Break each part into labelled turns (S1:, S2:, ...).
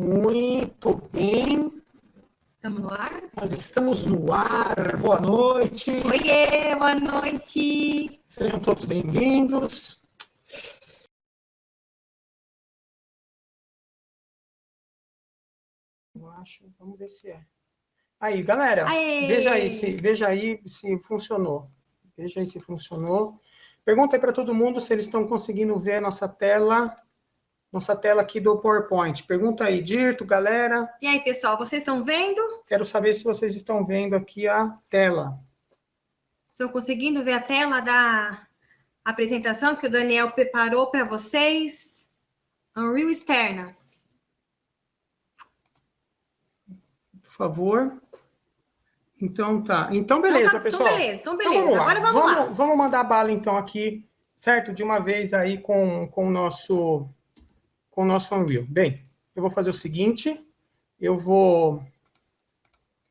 S1: Muito bem.
S2: Estamos no ar?
S1: Nós estamos no ar. Boa noite.
S2: Oiê, boa noite.
S1: Sejam todos bem-vindos. Eu acho, vamos ver se é. Aí, galera,
S2: Aê!
S1: veja aí se veja aí se funcionou. Veja aí se funcionou. Pergunta aí para todo mundo se eles estão conseguindo ver a nossa tela, nossa tela aqui do PowerPoint. Pergunta aí, Dirto, galera.
S2: E aí, pessoal, vocês estão vendo?
S1: Quero saber se vocês estão vendo aqui a tela.
S2: Estão conseguindo ver a tela da apresentação que o Daniel preparou para vocês? Unreal Externas.
S1: Por favor. Então tá. Então beleza,
S2: Então tá-
S1: pessoal.
S2: Então beleza, então
S1: Então,
S2: beleza. Agora vamos, lá.
S1: Vamos mandar bala então aqui, certo? De uma vez aí com, com o nosso com o nosso Unreal. Bem, eu vou fazer o seguinte, eu vou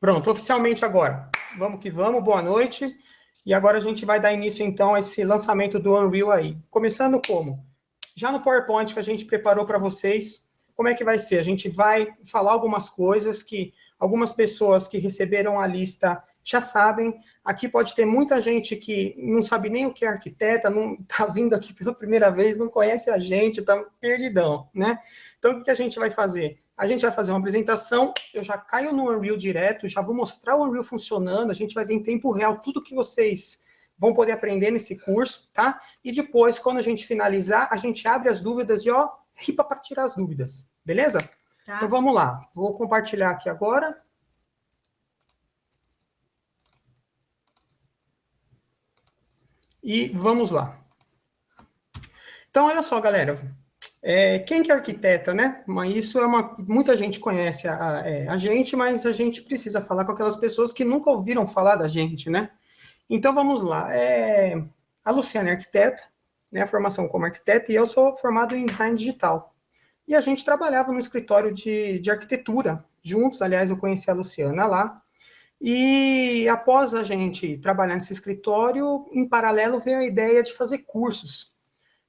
S1: Pronto, oficialmente agora. Vamos que vamos, boa noite. E agora a gente vai dar início então a esse lançamento do Unreal aí. Começando como? Já no PowerPoint que a gente preparou para vocês, como é que vai ser? A gente vai falar algumas coisas que algumas pessoas que receberam a lista já sabem. Aqui pode ter muita gente que não sabe nem o que é arquiteta, não está vindo aqui pela primeira vez, não conhece a gente, está perdidão, né? Então, o que a gente vai fazer? A gente vai fazer uma apresentação, eu já caio no Unreal direto, já vou mostrar o Unreal funcionando, a gente vai ver em tempo real tudo que vocês vão poder aprender nesse curso, tá? E depois, quando a gente finalizar, a gente abre as dúvidas e, ó, ripa para tirar as dúvidas, beleza?
S2: Tá?
S1: Então vamos lá, vou compartilhar aqui agora. E vamos lá. Então, olha só, galera. É, quem que é arquiteta, né? Mas isso é uma... Muita gente conhece a, é, a gente, mas a gente precisa falar com aquelas pessoas que nunca ouviram falar da gente, né? Então, vamos lá. É, a Luciana é arquiteta, né? A formação como arquiteta, e eu sou formado em design digital. E a gente trabalhava no escritório de, de arquitetura, juntos, aliás, eu conheci a Luciana lá, e após a gente trabalhar nesse escritório, em paralelo veio a ideia de fazer cursos.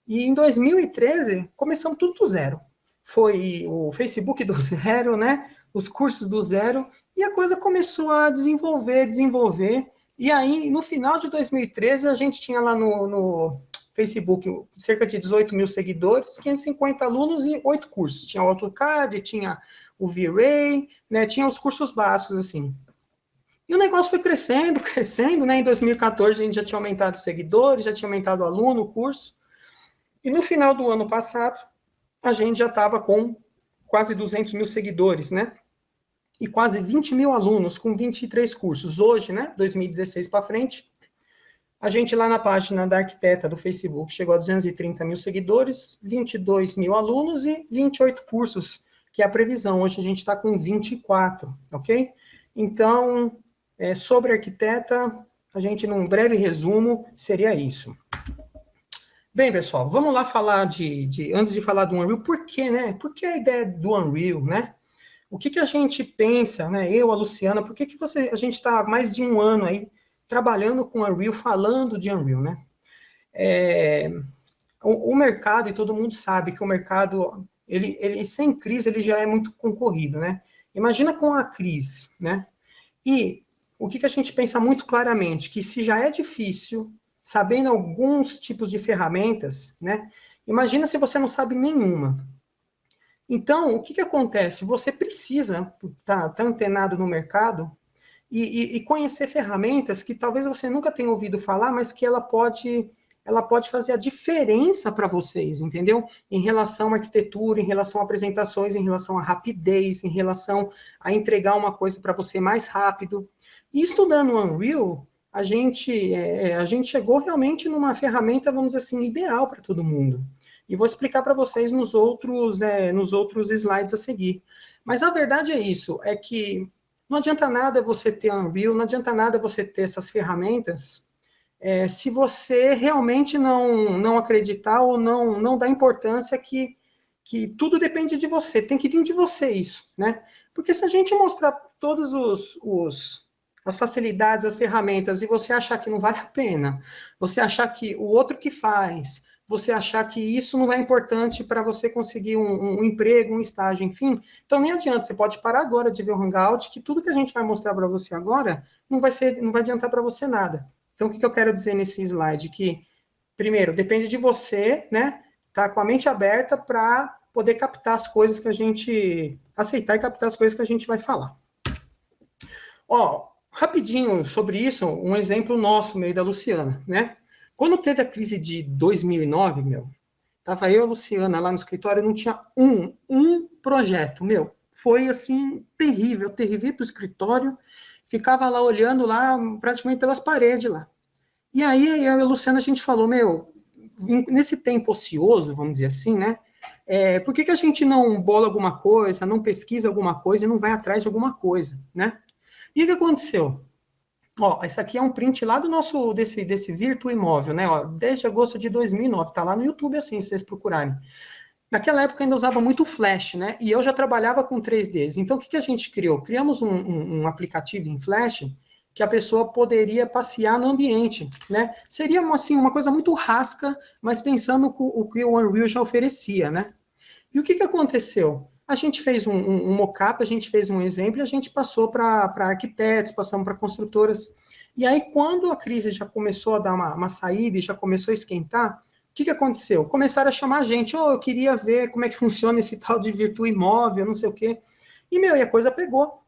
S1: E em 2013, começamos tudo do zero. Foi o Facebook do zero, né? Os cursos do zero, e a coisa começou a desenvolver, desenvolver. E aí, no final de 2013, a gente tinha lá no, no Facebook cerca de 18 mil seguidores, 550 alunos e oito cursos. Tinha o AutoCAD, tinha o V-Ray, né? Tinha os cursos básicos, assim. E o negócio foi crescendo, crescendo, né? Em 2014 a gente já tinha aumentado seguidores, já tinha aumentado aluno, curso. E no final do ano passado, a gente já estava com quase 200 mil seguidores, né? E quase 20 mil alunos com 23 cursos. Hoje, né? 2016 para frente, a gente lá na página da arquiteta do Facebook chegou a 230 mil seguidores, 22 mil alunos e 28 cursos, que é a previsão. Hoje a gente está com 24, ok? Então, é, sobre arquiteta, a gente, num breve resumo, seria isso. Bem, pessoal, vamos lá falar de, de, antes de falar do Unreal, por que, né? Por que a ideia do Unreal, né? O que, que a gente pensa, né? Eu, a Luciana, por que, que você, a gente está há mais de um ano aí trabalhando com Unreal, falando de Unreal, né? É, o, o, mercado, e todo mundo sabe que o mercado, ele, ele sem crise, ele já é muito concorrido, né? Imagina com a crise, né? E o que, que a gente pensa muito claramente, que se já é difícil, sabendo alguns tipos de ferramentas, né? Imagina se você não sabe nenhuma. Então, o que, que acontece? Você precisa estar tá, tá antenado no mercado e, e, e, conhecer ferramentas que talvez você nunca tenha ouvido falar, mas que ela pode, ela pode fazer a diferença para vocês, entendeu? Em relação à arquitetura, em relação a apresentações, em relação à rapidez, em relação a entregar uma coisa para você mais rápido. E estudando o Unreal, a gente, é, a gente chegou realmente numa ferramenta, vamos dizer assim, ideal para todo mundo. E vou explicar para vocês nos outros, é, nos outros slides a seguir. Mas a verdade é isso, é que não adianta nada você ter Unreal, não adianta nada você ter essas ferramentas, é, se você realmente não, não acreditar ou não, não dar importância que, que tudo depende de você, tem que vir de você isso, né? Porque se a gente mostrar todos os, os as facilidades, as ferramentas, e você achar que não vale a pena, você achar que o outro que faz você achar que isso não é importante para você conseguir um, um, emprego, um estágio, enfim. Então nem adianta, você pode parar agora de ver o Hangout, que tudo que a gente vai mostrar para você agora não vai ser, não vai adiantar para você nada. Então o que, que eu quero dizer nesse slide? Que, primeiro, depende de você, né? Tá com a mente aberta para poder captar as coisas que a gente aceitar e captar as coisas que a gente vai falar. Ó, rapidinho sobre isso, um exemplo nosso, meio da Luciana, né? Quando teve a crise de 2009, meu, tava eu e a Luciana lá no escritório, não tinha um, um projeto, meu. Foi, assim, terrível, terrível para o escritório, ficava lá olhando lá, praticamente pelas paredes lá. E aí, eu e a Luciana, a gente falou, meu, nesse tempo ocioso, vamos dizer assim, né, é, por que, que a gente não bola alguma coisa, não pesquisa alguma coisa e não vai atrás de alguma coisa, né? E o que aconteceu? Ó, esse aqui é um print lá do nosso, desse, desse Virtu Imóvel, né? Ó, desde agosto de 2009, tá lá no YouTube assim, se vocês procurarem. Naquela época ainda usava muito Flash, né? E eu já trabalhava com 3Ds. Então, o que, que a gente criou? Criamos um, um, um aplicativo em Flash que a pessoa poderia passear no ambiente, né? Seria, assim, uma coisa muito rasca, mas pensando o que o Unreal já oferecia, né? E o que, que aconteceu? A gente fez um, um, um mock-up, a gente fez um exemplo a gente passou para arquitetos, passamos para construtoras. E aí, quando a crise já começou a dar uma, uma saída e já começou a esquentar, o que, que aconteceu? Começaram a chamar a gente, oh, eu queria ver como é que funciona esse tal de virtu imóvel, não sei o quê. E, meu, e a coisa pegou.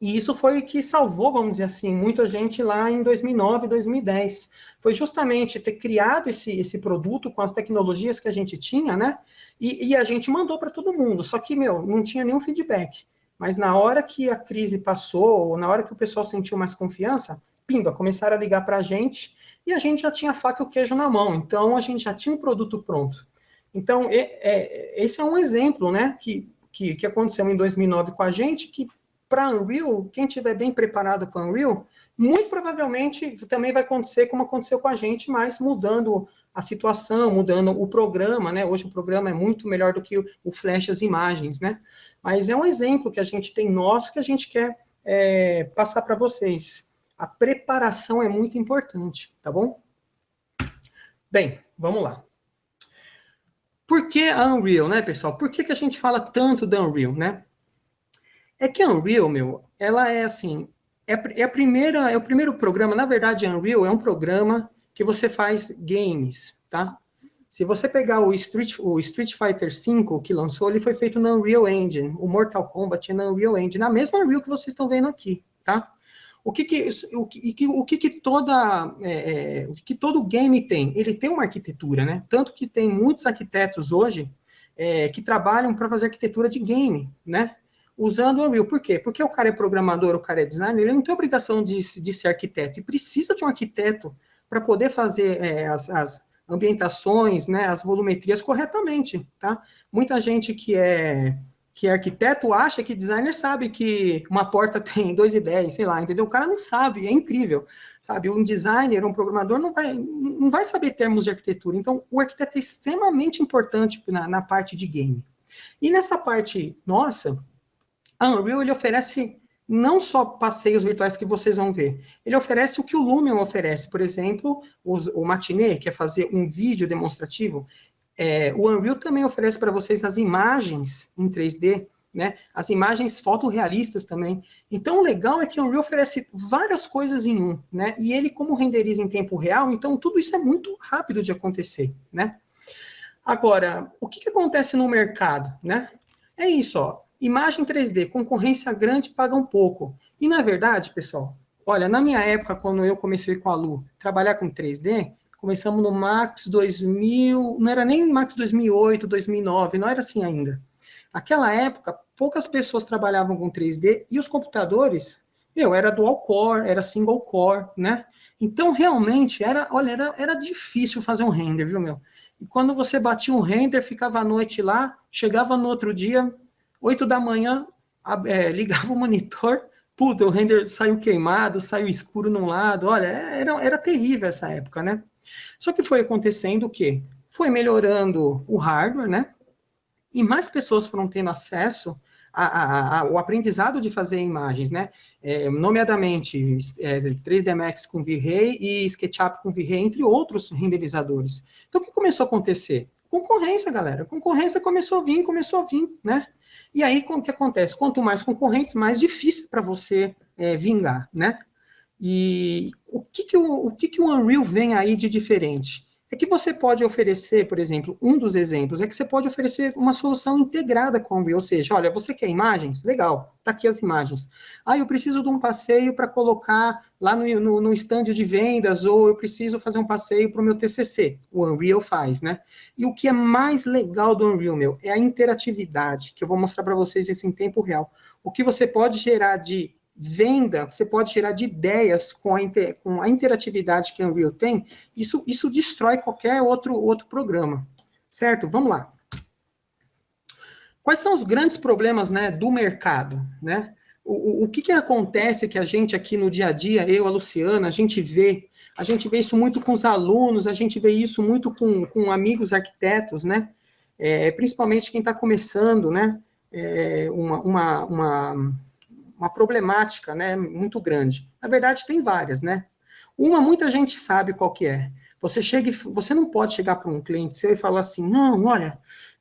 S1: E isso foi que salvou, vamos dizer assim, muita gente lá em 2009, 2010. Foi justamente ter criado esse, esse produto com as tecnologias que a gente tinha, né? E, e a gente mandou para todo mundo. Só que, meu, não tinha nenhum feedback. Mas na hora que a crise passou, ou na hora que o pessoal sentiu mais confiança, pimba, começaram a ligar para a gente e a gente já tinha faca e o queijo na mão. Então, a gente já tinha um produto pronto. Então, é, é, esse é um exemplo, né, que, que, que aconteceu em 2009 com a gente, que para Unreal, quem estiver bem preparado para Unreal, muito provavelmente também vai acontecer como aconteceu com a gente, mas mudando a situação, mudando o programa, né? Hoje o programa é muito melhor do que o, Flash, as imagens, né? Mas é um exemplo que a gente tem nosso que a gente quer é, passar para vocês. A preparação é muito importante, tá bom? Bem, vamos lá. Por que a Unreal, né, pessoal? Por que, que a gente fala tanto da Unreal, né? É que a Unreal, meu, ela é assim, é, é, a primeira, é o primeiro programa, na verdade, a Unreal é um programa que você faz games, tá? Se você pegar o Street, o Street Fighter V que lançou, ele foi feito na Unreal Engine, o Mortal Kombat é na Unreal Engine, na mesma Unreal que vocês estão vendo aqui, tá? O que que, o que, o que, que toda, é, é, o que todo game tem? Ele tem uma arquitetura, né? Tanto que tem muitos arquitetos hoje é, que trabalham para fazer arquitetura de game, né? Usando o Unreal. Por quê? Porque o cara é programador, o cara é designer, ele não tem obrigação de, de ser arquiteto, e precisa de um arquiteto para poder fazer é, as, as, ambientações, né, as volumetrias corretamente, tá? Muita gente que é que é arquiteto acha que designer sabe que uma porta tem 2,10, sei lá, entendeu? O cara não sabe, é incrível, sabe? Um designer, um programador não vai, não vai saber termos de arquitetura. Então, o arquiteto é extremamente importante na, na parte de game. E nessa parte nossa, a Unreal ele oferece não só passeios virtuais que vocês vão ver, ele oferece o que o Lumion oferece, por exemplo, o Matinee, que é fazer um vídeo demonstrativo, é, o Unreal também oferece para vocês as imagens em 3D, né, as imagens fotorrealistas também. Então, o legal é que o Unreal oferece várias coisas em um, né, e ele como renderiza em tempo real, então tudo isso é muito rápido de acontecer, né. Agora, o que, que acontece no mercado, né? É isso, ó. Imagem 3D, concorrência grande, paga um pouco. E na verdade, pessoal, olha, na minha época, quando eu comecei com a Lu, trabalhar com 3D, começamos no Max 2000, não era nem Max 2008, 2009, não era assim ainda. Naquela época, poucas pessoas trabalhavam com 3D e os computadores, meu, era dual core, era single core, né? Então, realmente, era, olha, era, era difícil fazer um render, viu, meu? E quando você batia um render, ficava a noite lá, chegava no outro dia, 8 da manhã, é, ligava o monitor, puta, o render saiu queimado, saiu escuro num lado, olha, era, era terrível essa época, né? Só que foi acontecendo o quê? Foi melhorando o hardware, né? E mais pessoas foram tendo acesso a, a, a, o aprendizado de fazer imagens, né? É, nomeadamente é, 3D Max com V-Ray e SketchUp com V-Ray, entre outros renderizadores. Então, o que começou a acontecer? Concorrência, galera. Concorrência começou a vir, começou a vir, né? E aí, o que acontece? Quanto mais concorrentes, mais difícil para você é, vingar, né? E o que, que, o, o que, que o Unreal vem aí de diferente? É que você pode oferecer, por exemplo, um dos exemplos é que você pode oferecer uma solução integrada com o Unreal, ou seja, olha, você quer imagens? Legal, tá aqui as imagens. Ah, eu preciso de um passeio para colocar lá no, no, no stand de vendas, ou eu preciso fazer um passeio para o meu TCC. O Unreal faz, né? E o que é mais legal do Unreal, meu, é a interatividade, que eu vou mostrar para vocês isso em tempo real. O que você pode gerar de venda, você pode gerar de ideias com a, inter, com a interatividade que a Unreal tem, isso, isso destrói qualquer outro, outro programa, certo? Vamos lá. Quais são os grandes problemas né, do mercado? Né? O, o, o que, que acontece que a gente aqui no dia a dia, eu, a Luciana, a gente vê, a gente vê isso muito com os alunos, a gente vê isso muito com, com amigos arquitetos, né? É, principalmente quem está começando, né? É, uma, uma, uma uma problemática né, muito grande. Na verdade, tem várias, né? Uma, muita gente sabe qual que é. Você, chega, você não pode chegar para um cliente seu e falar assim, não, olha,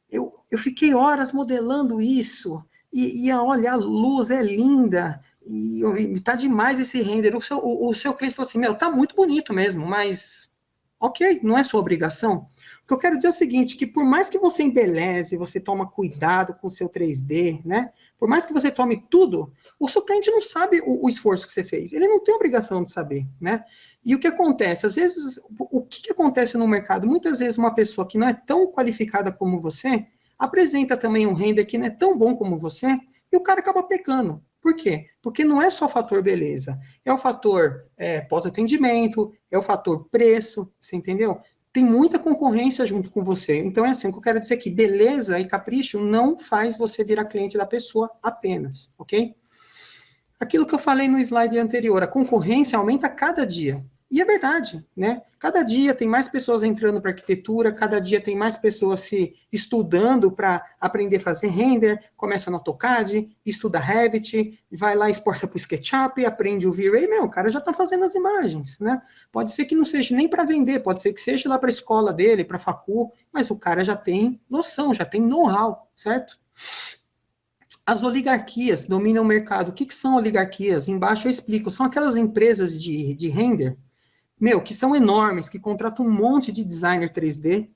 S1: eu, eu fiquei horas modelando isso, e, e olha, a luz é linda, e, e tá demais esse render. O seu, o, o seu cliente falou assim, meu, tá muito bonito mesmo, mas ok, não é sua obrigação. O que eu quero dizer é o seguinte, que por mais que você embeleze, você toma cuidado com o seu 3D, né? Por mais que você tome tudo, o seu cliente não sabe o, o, esforço que você fez. Ele não tem obrigação de saber, né? E o que acontece? Às vezes, o, que, que acontece no mercado? Muitas vezes uma pessoa que não é tão qualificada como você, apresenta também um render que não é tão bom como você, e o cara acaba pecando. Por quê? Porque não é só o fator beleza, é o fator é, pós-atendimento, é o fator preço, você entendeu? Tem muita concorrência junto com você. Então, é assim, o que eu quero dizer aqui, beleza e capricho não faz você virar cliente da pessoa apenas, ok? Aquilo que eu falei no slide anterior, a concorrência aumenta cada dia. E é verdade, né? Cada dia tem mais pessoas entrando para arquitetura, cada dia tem mais pessoas se estudando para aprender a fazer render, começa no AutoCAD, estuda Revit, vai lá, exporta para o SketchUp, aprende o V-Ray, meu, o cara já está fazendo as imagens, né? Pode ser que não seja nem para vender, pode ser que seja lá para a escola dele, para a facu, mas o cara já tem noção, já tem know-how, certo? As oligarquias dominam o mercado. O que, que são oligarquias? Embaixo eu explico. São aquelas empresas de, de render meu, que são enormes, que contratam um monte de designer 3D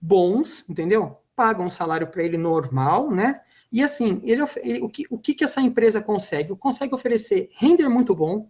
S1: bons, entendeu? Pagam um salário para ele normal, né? E assim, ele, ele, o, que, o que, que essa empresa consegue? Consegue oferecer render muito bom,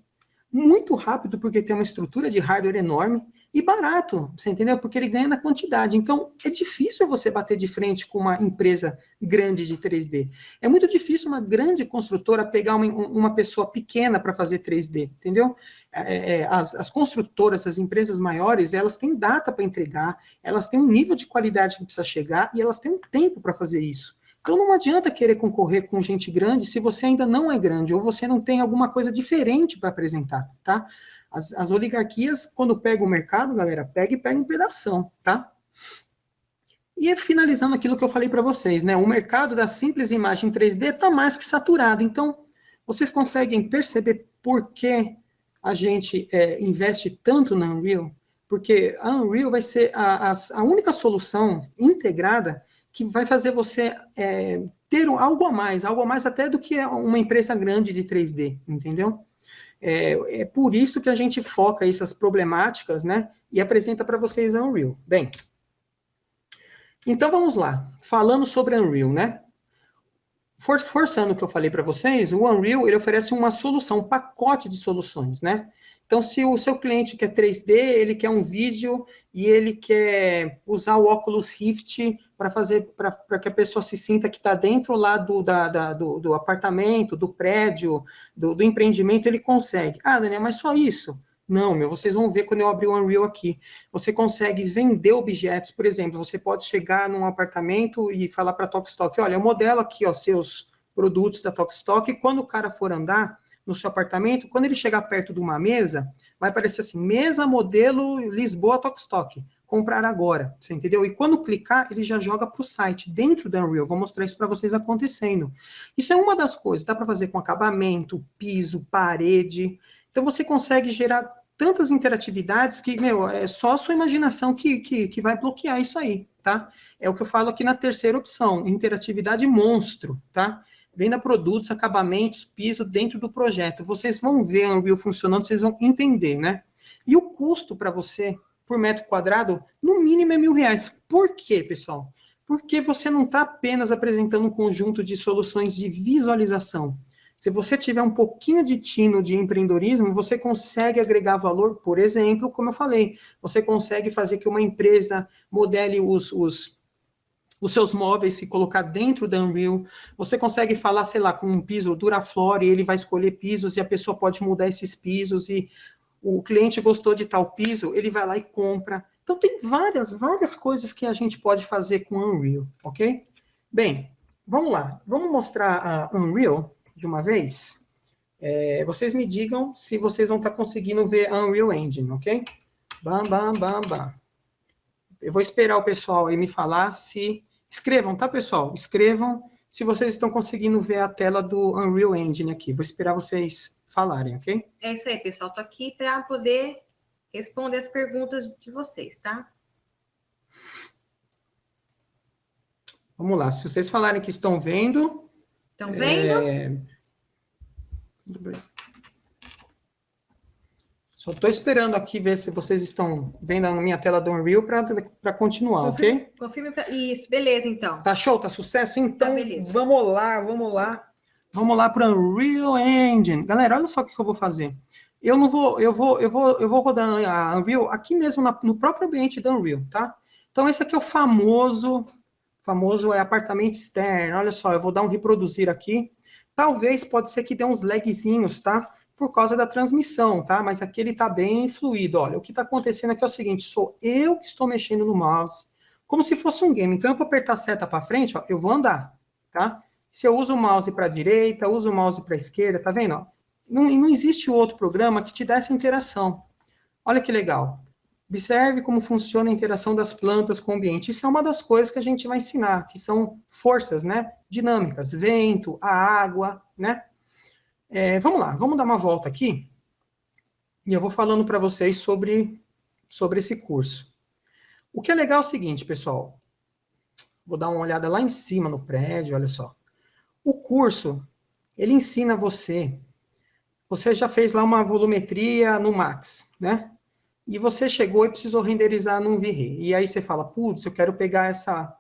S1: muito rápido, porque tem uma estrutura de hardware enorme, e barato, você entendeu? Porque ele ganha na quantidade. Então, é difícil você bater de frente com uma empresa grande de 3D. É muito difícil uma grande construtora pegar uma, uma pessoa pequena para fazer 3D, entendeu? É, é, as, as, construtoras, as empresas maiores, elas têm data para entregar, elas têm um nível de qualidade que precisa chegar e elas têm um tempo para fazer isso. Então não adianta querer concorrer com gente grande se você ainda não é grande ou você não tem alguma coisa diferente para apresentar, tá? As, as oligarquias, quando pegam o mercado, galera, pega e pega um pedação, tá? E finalizando aquilo que eu falei para vocês, né? O mercado da simples imagem 3D está mais que saturado. Então, vocês conseguem perceber por que a gente é, investe tanto na Unreal? Porque a Unreal vai ser a, a, a única solução integrada que vai fazer você é, ter algo a mais, algo a mais até do que uma empresa grande de 3D, entendeu? É, é por isso que a gente foca essas problemáticas, né? E apresenta para vocês a Unreal. Bem, então vamos lá. Falando sobre Unreal, né? For, forçando o que eu falei para vocês, o Unreal ele oferece uma solução, um pacote de soluções, né? Então, se o seu cliente quer 3D, ele quer um vídeo e ele quer usar o Oculus Rift para fazer para que a pessoa se sinta que está dentro lá do, da, da, do, do, apartamento, do prédio, do, do, empreendimento, ele consegue. Ah, Daniel, mas só isso? Não, meu, vocês vão ver quando eu abrir o Unreal aqui. Você consegue vender objetos, por exemplo, você pode chegar num apartamento e falar para a Tokstok, olha, eu modelo aqui, ó, seus produtos da Tokstok, e quando o cara for andar, no seu apartamento, quando ele chegar perto de uma mesa, vai aparecer assim, mesa modelo Lisboa Tokstok. Comprar agora, você entendeu? E quando clicar, ele já joga para o site, dentro da Unreal. Vou mostrar isso para vocês acontecendo. Isso é uma das coisas, dá para fazer com acabamento, piso, parede. Então você consegue gerar tantas interatividades que, meu, é só a sua imaginação que, que, que vai bloquear isso aí, tá? É o que eu falo aqui na terceira opção, interatividade monstro, tá? Venda produtos, acabamentos, piso dentro do projeto. Vocês vão ver a Unreal funcionando, vocês vão entender, né? E o custo para você, por metro quadrado, no mínimo é mil reais. Por quê, pessoal? Porque você não está apenas apresentando um conjunto de soluções de visualização. Se você tiver um pouquinho de tino de empreendedorismo, você consegue agregar valor, por exemplo, como eu falei, você consegue fazer que uma empresa modele os, os, os seus móveis e colocar dentro da Unreal, você consegue falar, sei lá, com um piso Duraflor e ele vai escolher pisos e a pessoa pode mudar esses pisos e o cliente gostou de tal piso, ele vai lá e compra. Então tem várias, várias coisas que a gente pode fazer com Unreal, ok? Bem, vamos lá, vamos mostrar a Unreal de uma vez, é, vocês me digam se vocês vão estar conseguindo ver a Unreal Engine, ok? Bam, bam, bam, bam. Eu vou esperar o pessoal aí me falar se... Escrevam, tá, pessoal? Escrevam se vocês estão conseguindo ver a tela do Unreal Engine aqui. Vou esperar vocês falarem, ok?
S2: É isso aí, pessoal. Estou aqui para poder responder as perguntas de vocês, tá?
S1: Vamos lá. Se vocês falarem que estão vendo,
S2: Estão vendo? É...
S1: Muito bem. Só estou esperando aqui ver se vocês estão vendo na minha tela do Unreal para continuar,
S2: confirme,
S1: ok?
S2: Confirme pra... Isso, beleza, então.
S1: Tá show? Tá sucesso? Então,
S2: tá,
S1: vamos lá, vamos lá. Vamos lá para o Unreal Engine. Galera, olha só o que eu vou fazer. Eu não vou, eu vou, eu vou, eu vou rodar a Unreal aqui mesmo na, no próprio ambiente da Unreal, tá? Então, esse aqui é o famoso famoso é apartamento externo. Olha só, eu vou dar um reproduzir aqui. Talvez, pode ser que dê uns lagzinhos, tá? Por causa da transmissão, tá? Mas aqui ele tá bem fluido. Olha, o que tá acontecendo aqui é o seguinte, sou eu que estou mexendo no mouse, como se fosse um game. Então, eu vou apertar a seta para frente, ó, eu vou andar, tá? Se eu uso o mouse para a direita, uso o mouse para a esquerda, tá vendo? Não, não existe outro programa que te dê essa interação. Olha que legal. Observe como funciona a interação das plantas com o ambiente. Isso é uma das coisas que a gente vai ensinar, que são forças né, dinâmicas, vento, a água, né? É, vamos lá, vamos dar uma volta aqui, e eu vou falando para vocês sobre, sobre esse curso. O que é legal é o seguinte, pessoal, vou dar uma olhada lá em cima no prédio, olha só. O curso, ele ensina você, você já fez lá uma volumetria no Max, né? e você chegou e precisou renderizar num V-Ray. E aí você fala, putz, eu quero pegar essa...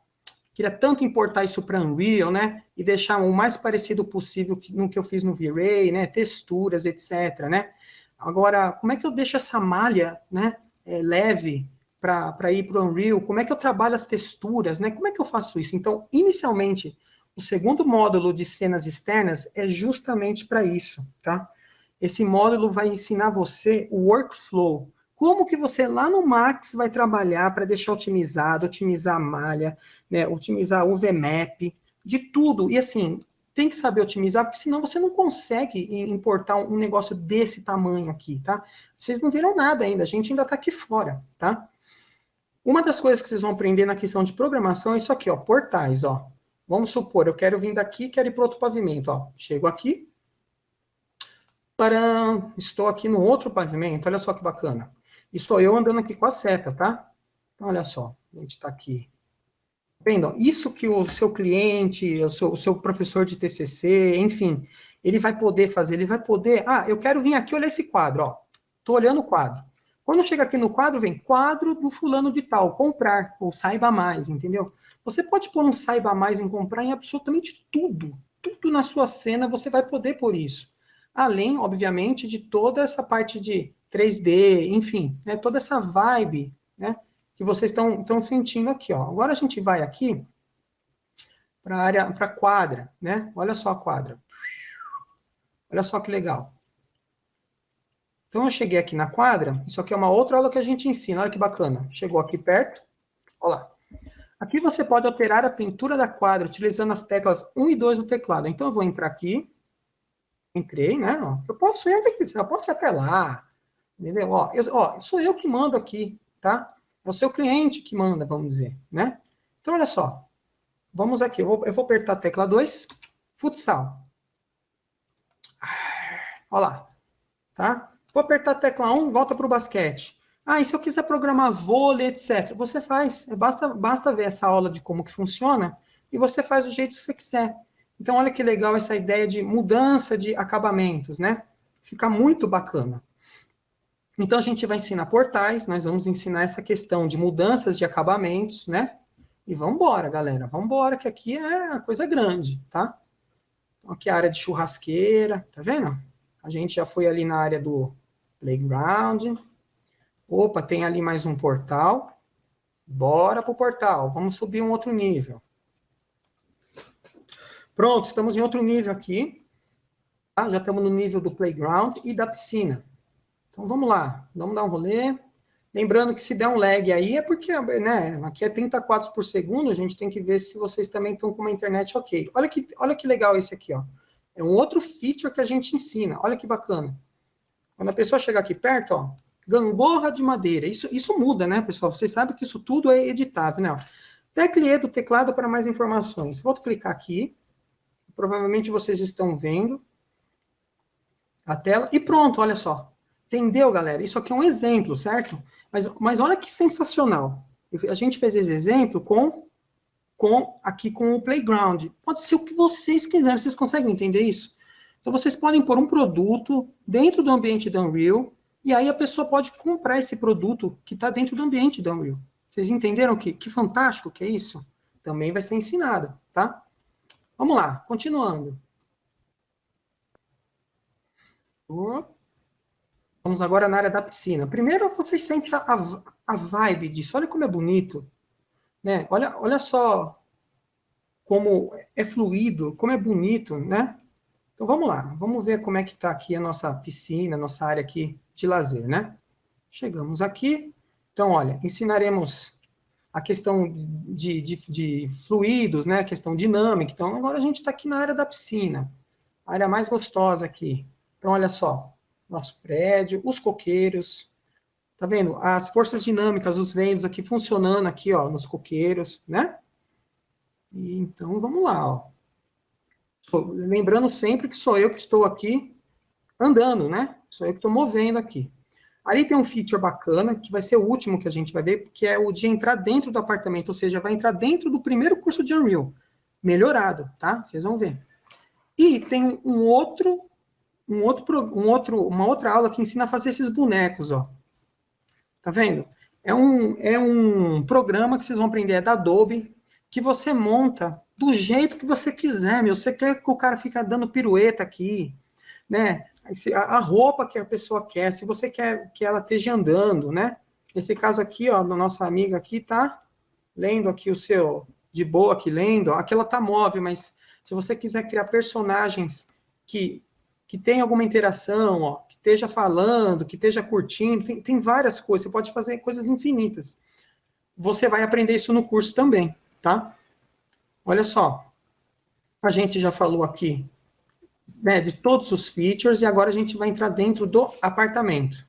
S1: Queria tanto importar isso para Unreal, né? E deixar o mais parecido possível no que eu fiz no V-Ray, né? Texturas, etc, né? Agora, como é que eu deixo essa malha, né? É, leve para ir para o Unreal? Como é que eu trabalho as texturas, né? Como é que eu faço isso? Então, inicialmente, o segundo módulo de cenas externas é justamente para isso, tá? Esse módulo vai ensinar você o workflow, como que você lá no Max vai trabalhar para deixar otimizado, otimizar a malha, né, otimizar o VMAP, de tudo. E assim, tem que saber otimizar, porque senão você não consegue importar um negócio desse tamanho aqui, tá? Vocês não viram nada ainda, a gente ainda está aqui fora, tá? Uma das coisas que vocês vão aprender na questão de programação é isso aqui, ó, portais, ó. Vamos supor, eu quero vir daqui, quero ir para outro pavimento, ó. Chego aqui, para estou aqui no outro pavimento, olha só que bacana. E sou eu andando aqui com a seta, tá? Então, olha só, a gente está aqui. Vendo? Isso que o seu cliente, o seu, o seu professor de TCC, enfim, ele vai poder fazer, ele vai poder... Ah, eu quero vir aqui olhar esse quadro, ó. Estou olhando o quadro. Quando chega aqui no quadro, vem quadro do fulano de tal, comprar, ou saiba mais, entendeu? Você pode pôr um saiba mais em comprar em absolutamente tudo. Tudo na sua cena você vai poder pôr isso. Além, obviamente, de toda essa parte de 3D, enfim, né, toda essa vibe né, que vocês estão sentindo aqui. Ó. Agora a gente vai aqui para a área, para quadra, né? Olha só a quadra. Olha só que legal. Então eu cheguei aqui na quadra, isso aqui é uma outra aula que a gente ensina, olha que bacana. Chegou aqui perto, olha lá. Aqui você pode alterar a pintura da quadra utilizando as teclas 1 e 2 do teclado. Então eu vou entrar aqui, entrei, né? Eu posso ir quiser, eu posso ir até lá, Entendeu? Ó, eu, ó, sou eu que mando aqui, tá? É o cliente que manda, vamos dizer, né? Então, olha só. Vamos aqui, eu vou, eu vou apertar a tecla 2, futsal. Olha lá, tá? Vou apertar a tecla 1, volta para o basquete. Ah, e se eu quiser programar vôlei, etc. Você faz, basta, basta ver essa aula de como que funciona e você faz do jeito que você quiser. Então, olha que legal essa ideia de mudança de acabamentos, né? Fica muito bacana. Então, a gente vai ensinar portais, nós vamos ensinar essa questão de mudanças de acabamentos, né? E vamos embora, galera. Vamos embora, que aqui é a coisa grande, tá? Aqui é a área de churrasqueira, tá vendo? A gente já foi ali na área do playground. Opa, tem ali mais um portal. Bora pro portal. Vamos subir um outro nível. Pronto, estamos em outro nível aqui. Tá? Já estamos no nível do playground e da piscina. Então, vamos lá. Vamos dar um rolê. Lembrando que se der um lag aí, é porque né, aqui é 30 quadros por segundo, a gente tem que ver se vocês também estão com uma internet ok. Olha que, olha que legal esse aqui, ó. É um outro feature que a gente ensina. Olha que bacana. Quando a pessoa chegar aqui perto, ó, gangorra de madeira. Isso, isso muda, né, pessoal? Vocês sabem que isso tudo é editável, né? Tecleê do teclado para mais informações. Vou clicar aqui. Provavelmente vocês estão vendo a tela. E pronto, olha só. Entendeu, galera? Isso aqui é um exemplo, certo? Mas, mas olha que sensacional. A gente fez esse exemplo com, com aqui com o Playground. Pode ser o que vocês quiserem. Vocês conseguem entender isso? Então, vocês podem pôr um produto dentro do ambiente da Unreal, e aí a pessoa pode comprar esse produto que está dentro do ambiente da Unreal. Vocês entenderam que, que fantástico que é isso? Também vai ser ensinado, tá? Vamos lá, continuando. Vamos agora na área da piscina. Primeiro, vocês sentem a, a vibe disso. Olha como é bonito. Né? Olha, olha só como é fluido, como é bonito, né? Então, vamos lá. Vamos ver como é que está aqui a nossa piscina, a nossa área aqui de lazer, né? Chegamos aqui. Então, olha, ensinaremos a questão de, de, de fluidos, né? A questão dinâmica. Então, agora a gente está aqui na área da piscina. A área mais gostosa aqui. Então, olha só. Nosso prédio, os coqueiros. Tá vendo? As forças dinâmicas, os ventos aqui funcionando aqui, ó, nos coqueiros, né? E, então, vamos lá, ó. Lembrando sempre que sou eu que estou aqui andando, né? Sou eu que estou movendo aqui. Ali tem um feature bacana, que vai ser o último que a gente vai ver, que é o de entrar dentro do apartamento, ou seja, vai entrar dentro do primeiro curso de Unreal. Melhorado, tá? Vocês vão ver. E tem um outro, um outro, um outro, uma outra aula que ensina a fazer esses bonecos, ó. Tá vendo? É um, é um programa que vocês vão aprender, é da Adobe, que você monta do jeito que você quiser, meu. Você quer que o cara fique dando pirueta aqui, né? A roupa que a pessoa quer, se você quer que ela esteja andando, né? Esse caso aqui, ó, da nossa amiga aqui, tá lendo aqui o seu, de boa aqui lendo, ó, aqui ela tá móvel, mas se você quiser criar personagens que, que tem alguma interação, ó, que esteja falando, que esteja curtindo, tem, tem várias coisas, você pode fazer coisas infinitas. Você vai aprender isso no curso também, tá? Olha só, a gente já falou aqui né, de todos os features, e agora a gente vai entrar dentro do apartamento.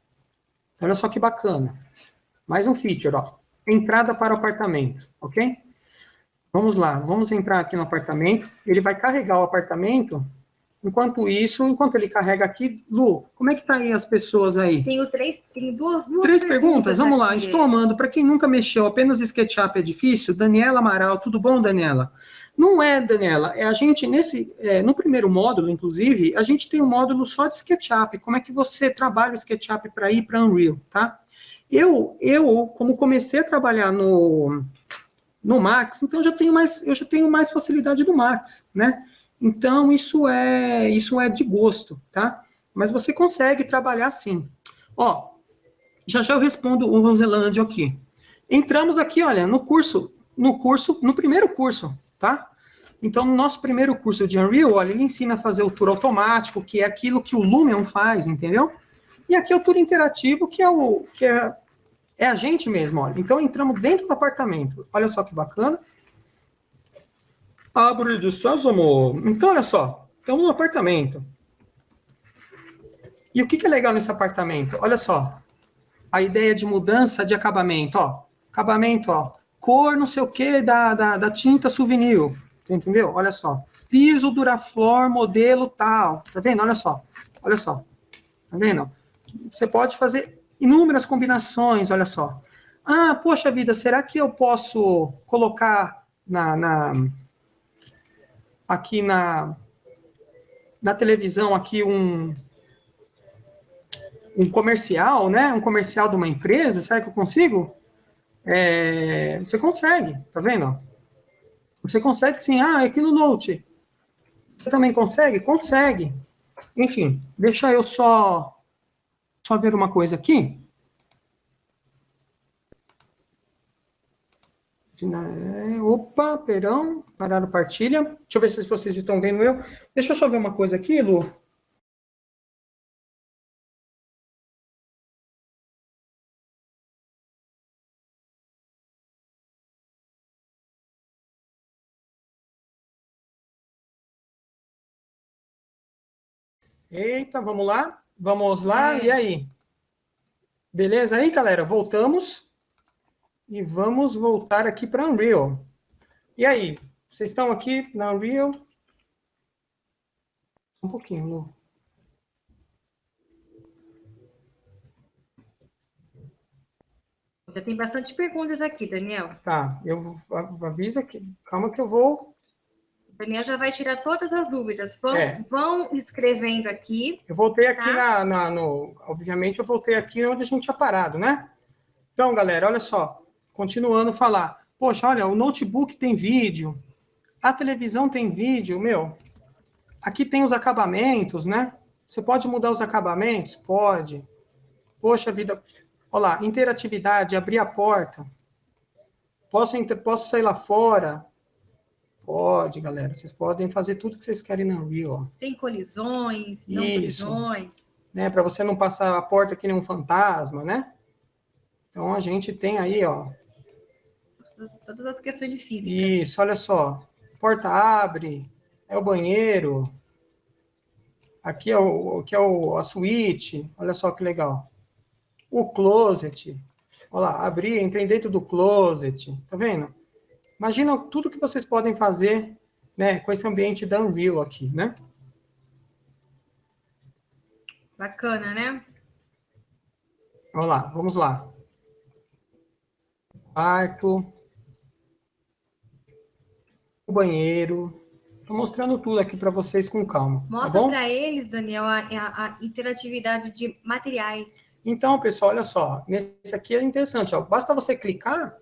S1: Então, olha só que bacana. Mais um feature, ó. Entrada para o apartamento, ok? Vamos lá, vamos entrar aqui no apartamento. Ele vai carregar o apartamento. Enquanto isso, enquanto ele carrega aqui, Lu, como é que tá aí as pessoas aí?
S2: Tenho três, tenho duas, duas
S1: Três perguntas? perguntas vamos lá, estou amando. Para quem nunca mexeu, apenas SketchUp é difícil? Daniela Amaral, tudo bom, Daniela? Não é, Daniela, é a gente, nesse, é, no primeiro módulo, inclusive, a gente tem um módulo só de SketchUp, como é que você trabalha o SketchUp para ir para Unreal, tá? Eu, eu, como comecei a trabalhar no, no Max, então já tenho mais, eu já tenho mais facilidade do Max, né? Então, isso é, isso é de gosto, tá? Mas você consegue trabalhar sim. Ó, já já eu respondo o Roselândia aqui. Entramos aqui, olha, no curso, no curso, no primeiro curso, tá? Então, no nosso primeiro curso de Unreal, olha, ele ensina a fazer o tour automático, que é aquilo que o Lumion faz, entendeu? E aqui é o tour interativo, que é o que é, é a gente mesmo, olha. Então, entramos dentro do apartamento. Olha só que bacana. Abre de sésamo. Então, olha só. Estamos no apartamento. E o que, que é legal nesse apartamento? Olha só. A ideia de mudança de acabamento, ó Acabamento, ó. Cor não sei o que da, da, da tinta souvenir. Entendeu? Olha só. Piso Duraflor, modelo tal. Tá vendo? Olha só. Olha só. Tá vendo? Você pode fazer inúmeras combinações, olha só. Ah, poxa vida, será que eu posso colocar na, na aqui na, na televisão aqui um, um comercial, né? Um comercial de uma empresa, será que eu consigo? É, você consegue, tá vendo? Você consegue sim. Ah, aqui no Note. Você também consegue? Consegue. Enfim, deixa eu só, só ver uma coisa aqui. Opa, perão, parar a partilha. Deixa eu ver se vocês estão vendo eu. Deixa eu só ver uma coisa aqui, Lu. Eita, vamos lá? Vamos lá, é. e aí? Beleza aí, galera? Voltamos. E vamos voltar aqui para Unreal. E aí, vocês estão aqui na Unreal? Um pouquinho, Lu.
S2: Já tem bastante perguntas aqui, Daniel.
S1: Tá, eu avisa que calma que eu vou
S2: Daniel já vai tirar todas as dúvidas. Vão, é. vão escrevendo aqui.
S1: Eu voltei aqui tá? na, na, no. Obviamente, eu voltei aqui onde a gente tinha parado, né? Então, galera, olha só. Continuando a falar. Poxa, olha, o notebook tem vídeo. A televisão tem vídeo, meu. Aqui tem os acabamentos, né? Você pode mudar os acabamentos? Pode. Poxa vida. Olha lá, interatividade, abrir a porta. Posso, posso sair lá fora, Pode, galera. Vocês podem fazer tudo que vocês querem na Unreal. Ó.
S2: Tem colisões, não Isso. colisões.
S1: Né, Para você não passar a porta que nem um fantasma, né? Então, a gente tem aí, ó...
S2: Todas, todas as questões de física.
S1: Isso, olha só. Porta abre, é o banheiro. Aqui é, o, aqui é o, a suíte. Olha só que legal. O closet. Olha lá, abri, entrei dentro do closet. Tá vendo? Imagina tudo que vocês podem fazer né, com esse ambiente da Unreal aqui, né?
S2: Bacana, né?
S1: Vamos lá, vamos lá. Quarto. O banheiro. Estou mostrando tudo aqui para vocês com calma.
S2: Tá Mostra tá para eles, Daniel, a, a, interatividade de materiais.
S1: Então, pessoal, olha só. Nesse aqui é interessante. Ó. Basta você clicar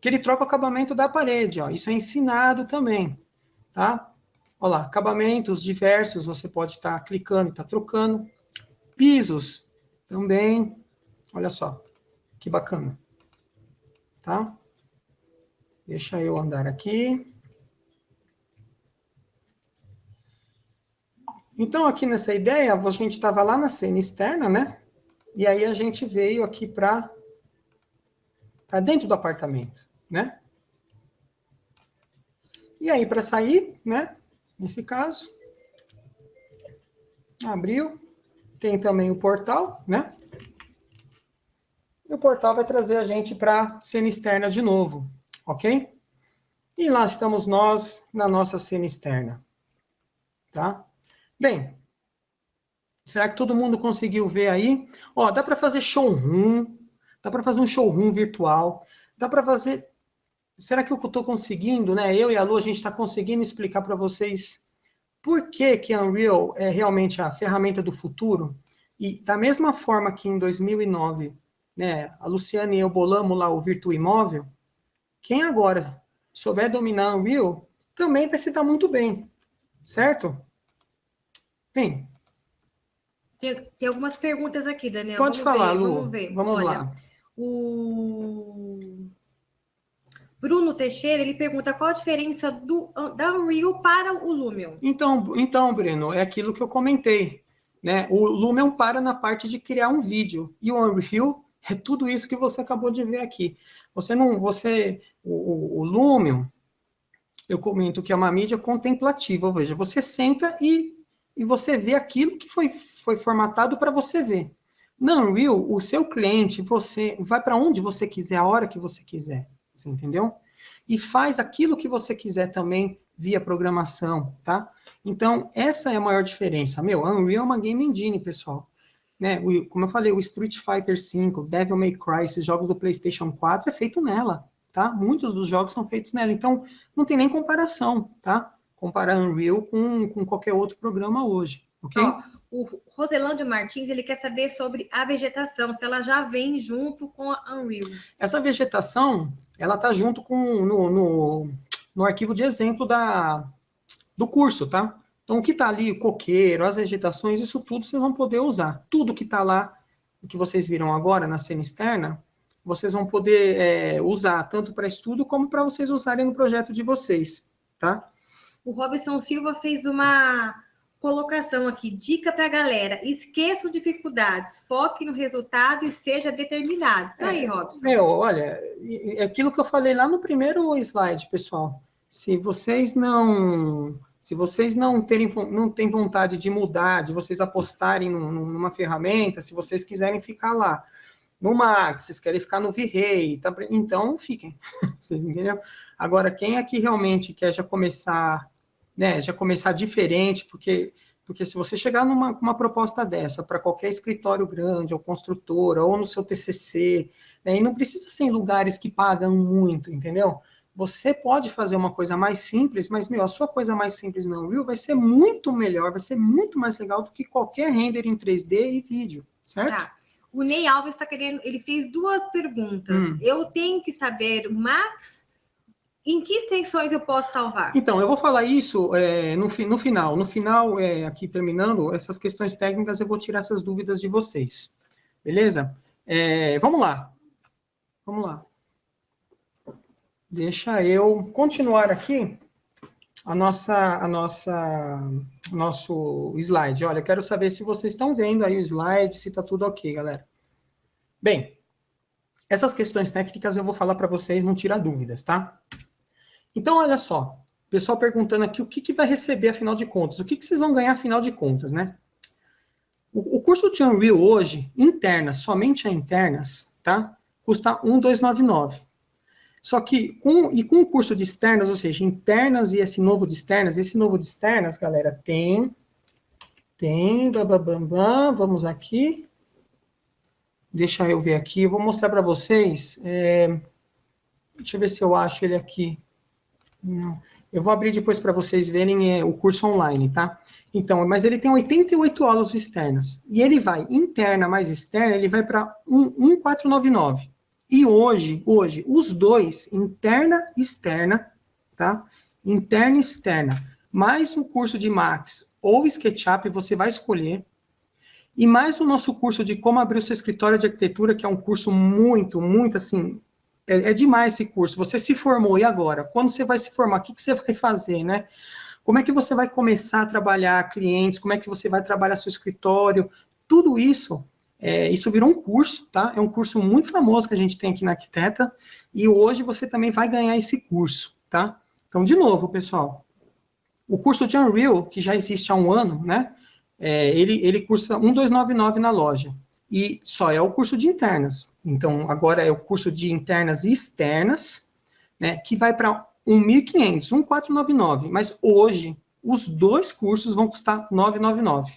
S1: que ele troca o acabamento da parede, ó. Isso é ensinado também, tá? Olha lá, acabamentos diversos, você pode estar tá clicando, tá trocando. Pisos, também, olha só, que bacana, tá? Deixa eu andar aqui. Então, aqui nessa ideia, a gente estava lá na cena externa, né? E aí a gente veio aqui para dentro do apartamento né? E aí, para sair, né? Nesse caso, abriu, tem também o portal, né? E o portal vai trazer a gente para a cena externa de novo, ok? E lá estamos nós na nossa cena externa, tá? Bem, será que todo mundo conseguiu ver aí? Ó, dá para fazer showroom, dá para fazer um showroom virtual, dá para fazer será que eu estou conseguindo, né? Eu e a Lu, a gente está conseguindo explicar para vocês por que, que Unreal é realmente a ferramenta do futuro? E da mesma forma que em 2009, né, a Luciana e eu bolamos lá o Virtua Imóvel, quem agora souber dominar Unreal também vai se dar muito bem, certo? Bem.
S2: Tem, tem algumas perguntas aqui, Daniel.
S1: Pode vamos falar, ver, Lu. Vamos ver. Vamos Olha, lá.
S2: O Bruno Teixeira, ele pergunta qual a diferença do, da Unreal para o Lumion.
S1: Então, então, Bruno, é aquilo que eu comentei. Né? O Lumion para na parte de criar um vídeo. E o Unreal é tudo isso que você acabou de ver aqui. Você não, você, o, o, o Lumion, eu comento que é uma mídia contemplativa, ou seja, você senta e, e você vê aquilo que foi, foi formatado para você ver. Na Unreal, o seu cliente, você vai para onde você quiser, a hora que você quiser, você entendeu? E faz aquilo que você quiser também via programação, tá? Então, essa é a maior diferença. Meu, a Unreal é uma game engine, pessoal. Né? O, como eu falei, o Street Fighter V, Devil May Cry, esses jogos do PlayStation 4 é feito nela, tá? Muitos dos jogos são feitos nela. Então, não tem nem comparação, tá? Comparar Unreal com, com qualquer outro programa hoje, ok?
S2: Oh o Roselândio Martins, ele quer saber sobre a vegetação, se ela já vem junto com a Unreal.
S1: Essa vegetação, ela está junto com no, no, no, arquivo de exemplo da, do curso, tá? Então, o que está ali, o coqueiro, as vegetações, isso tudo vocês vão poder usar. Tudo que está lá, o que vocês viram agora na cena externa, vocês vão poder é, usar tanto para estudo como para vocês usarem no projeto de vocês, tá?
S2: O Robson Silva fez uma colocação aqui, dica para a galera, esqueçam dificuldades, foque no resultado e seja determinado. Isso aí, é, Robson.
S1: Meu, olha, é aquilo que eu falei lá no primeiro slide, pessoal. Se vocês não... Se vocês não terem não têm vontade de mudar, de vocês apostarem numa ferramenta, se vocês quiserem ficar lá no Max, vocês querem ficar no V-Ray, tá, então fiquem. vocês entenderam? Agora, quem aqui realmente quer já começar né, já começar diferente, porque, porque se você chegar numa uma proposta dessa para qualquer escritório grande, ou construtora, ou no seu TCC, né, e não precisa ser em lugares que pagam muito, entendeu? Você pode fazer uma coisa mais simples, mas, meu, a sua coisa mais simples na Unreal vai ser muito melhor, vai ser muito mais legal do que qualquer render em 3D e vídeo, certo? Tá.
S2: O Ney Alves está querendo, ele fez duas perguntas. Hum. Eu tenho que saber Max em que extensões eu posso salvar?
S1: Então, eu vou falar isso é, no, no final. No final, é, aqui terminando, essas questões técnicas, eu vou tirar essas dúvidas de vocês. Beleza? É, vamos lá. Vamos lá. Deixa eu continuar aqui a nossa, a nossa, nosso slide. Olha, eu quero saber se vocês estão vendo aí o slide, se está tudo ok, galera. Bem, essas questões técnicas eu vou falar para vocês, não tirar dúvidas, tá? Então, olha só, o pessoal perguntando aqui o que, que vai receber afinal de contas, o que, que vocês vão ganhar afinal de contas, né? O, o curso de Unreal hoje, internas, somente a internas, tá? Custa 1,299. Só que, com, e com o curso de externas, ou seja, internas e esse novo de externas, esse novo de externas, galera, tem, tem, bababam, vamos aqui, deixa eu ver aqui, eu vou mostrar para vocês, é, deixa eu ver se eu acho ele aqui, eu vou abrir depois para vocês verem é, o curso online, tá? Então, mas ele tem 88 aulas externas. E ele vai, interna mais externa, ele vai para 1499. E hoje, hoje, os dois, interna e externa, tá? Interna e externa, mais o curso de Max ou SketchUp, você vai escolher. E mais o nosso curso de como abrir o seu escritório de arquitetura, que é um curso muito, muito, assim, é, é, demais esse curso. Você se formou, e agora? Quando você vai se formar, o que, que você vai fazer, né? Como é que você vai começar a trabalhar clientes? Como é que você vai trabalhar seu escritório? Tudo isso, é, isso virou um curso, tá? É um curso muito famoso que a gente tem aqui na Arquiteta, e hoje você também vai ganhar esse curso, tá? Então, de novo, pessoal, o curso de Unreal, que já existe há um ano, né? É, ele, ele cursa 1299 na loja, e só é o curso de internas. Então, agora é o curso de internas e externas, né, que vai para 1.500, 1.499, mas hoje os dois cursos vão custar 999.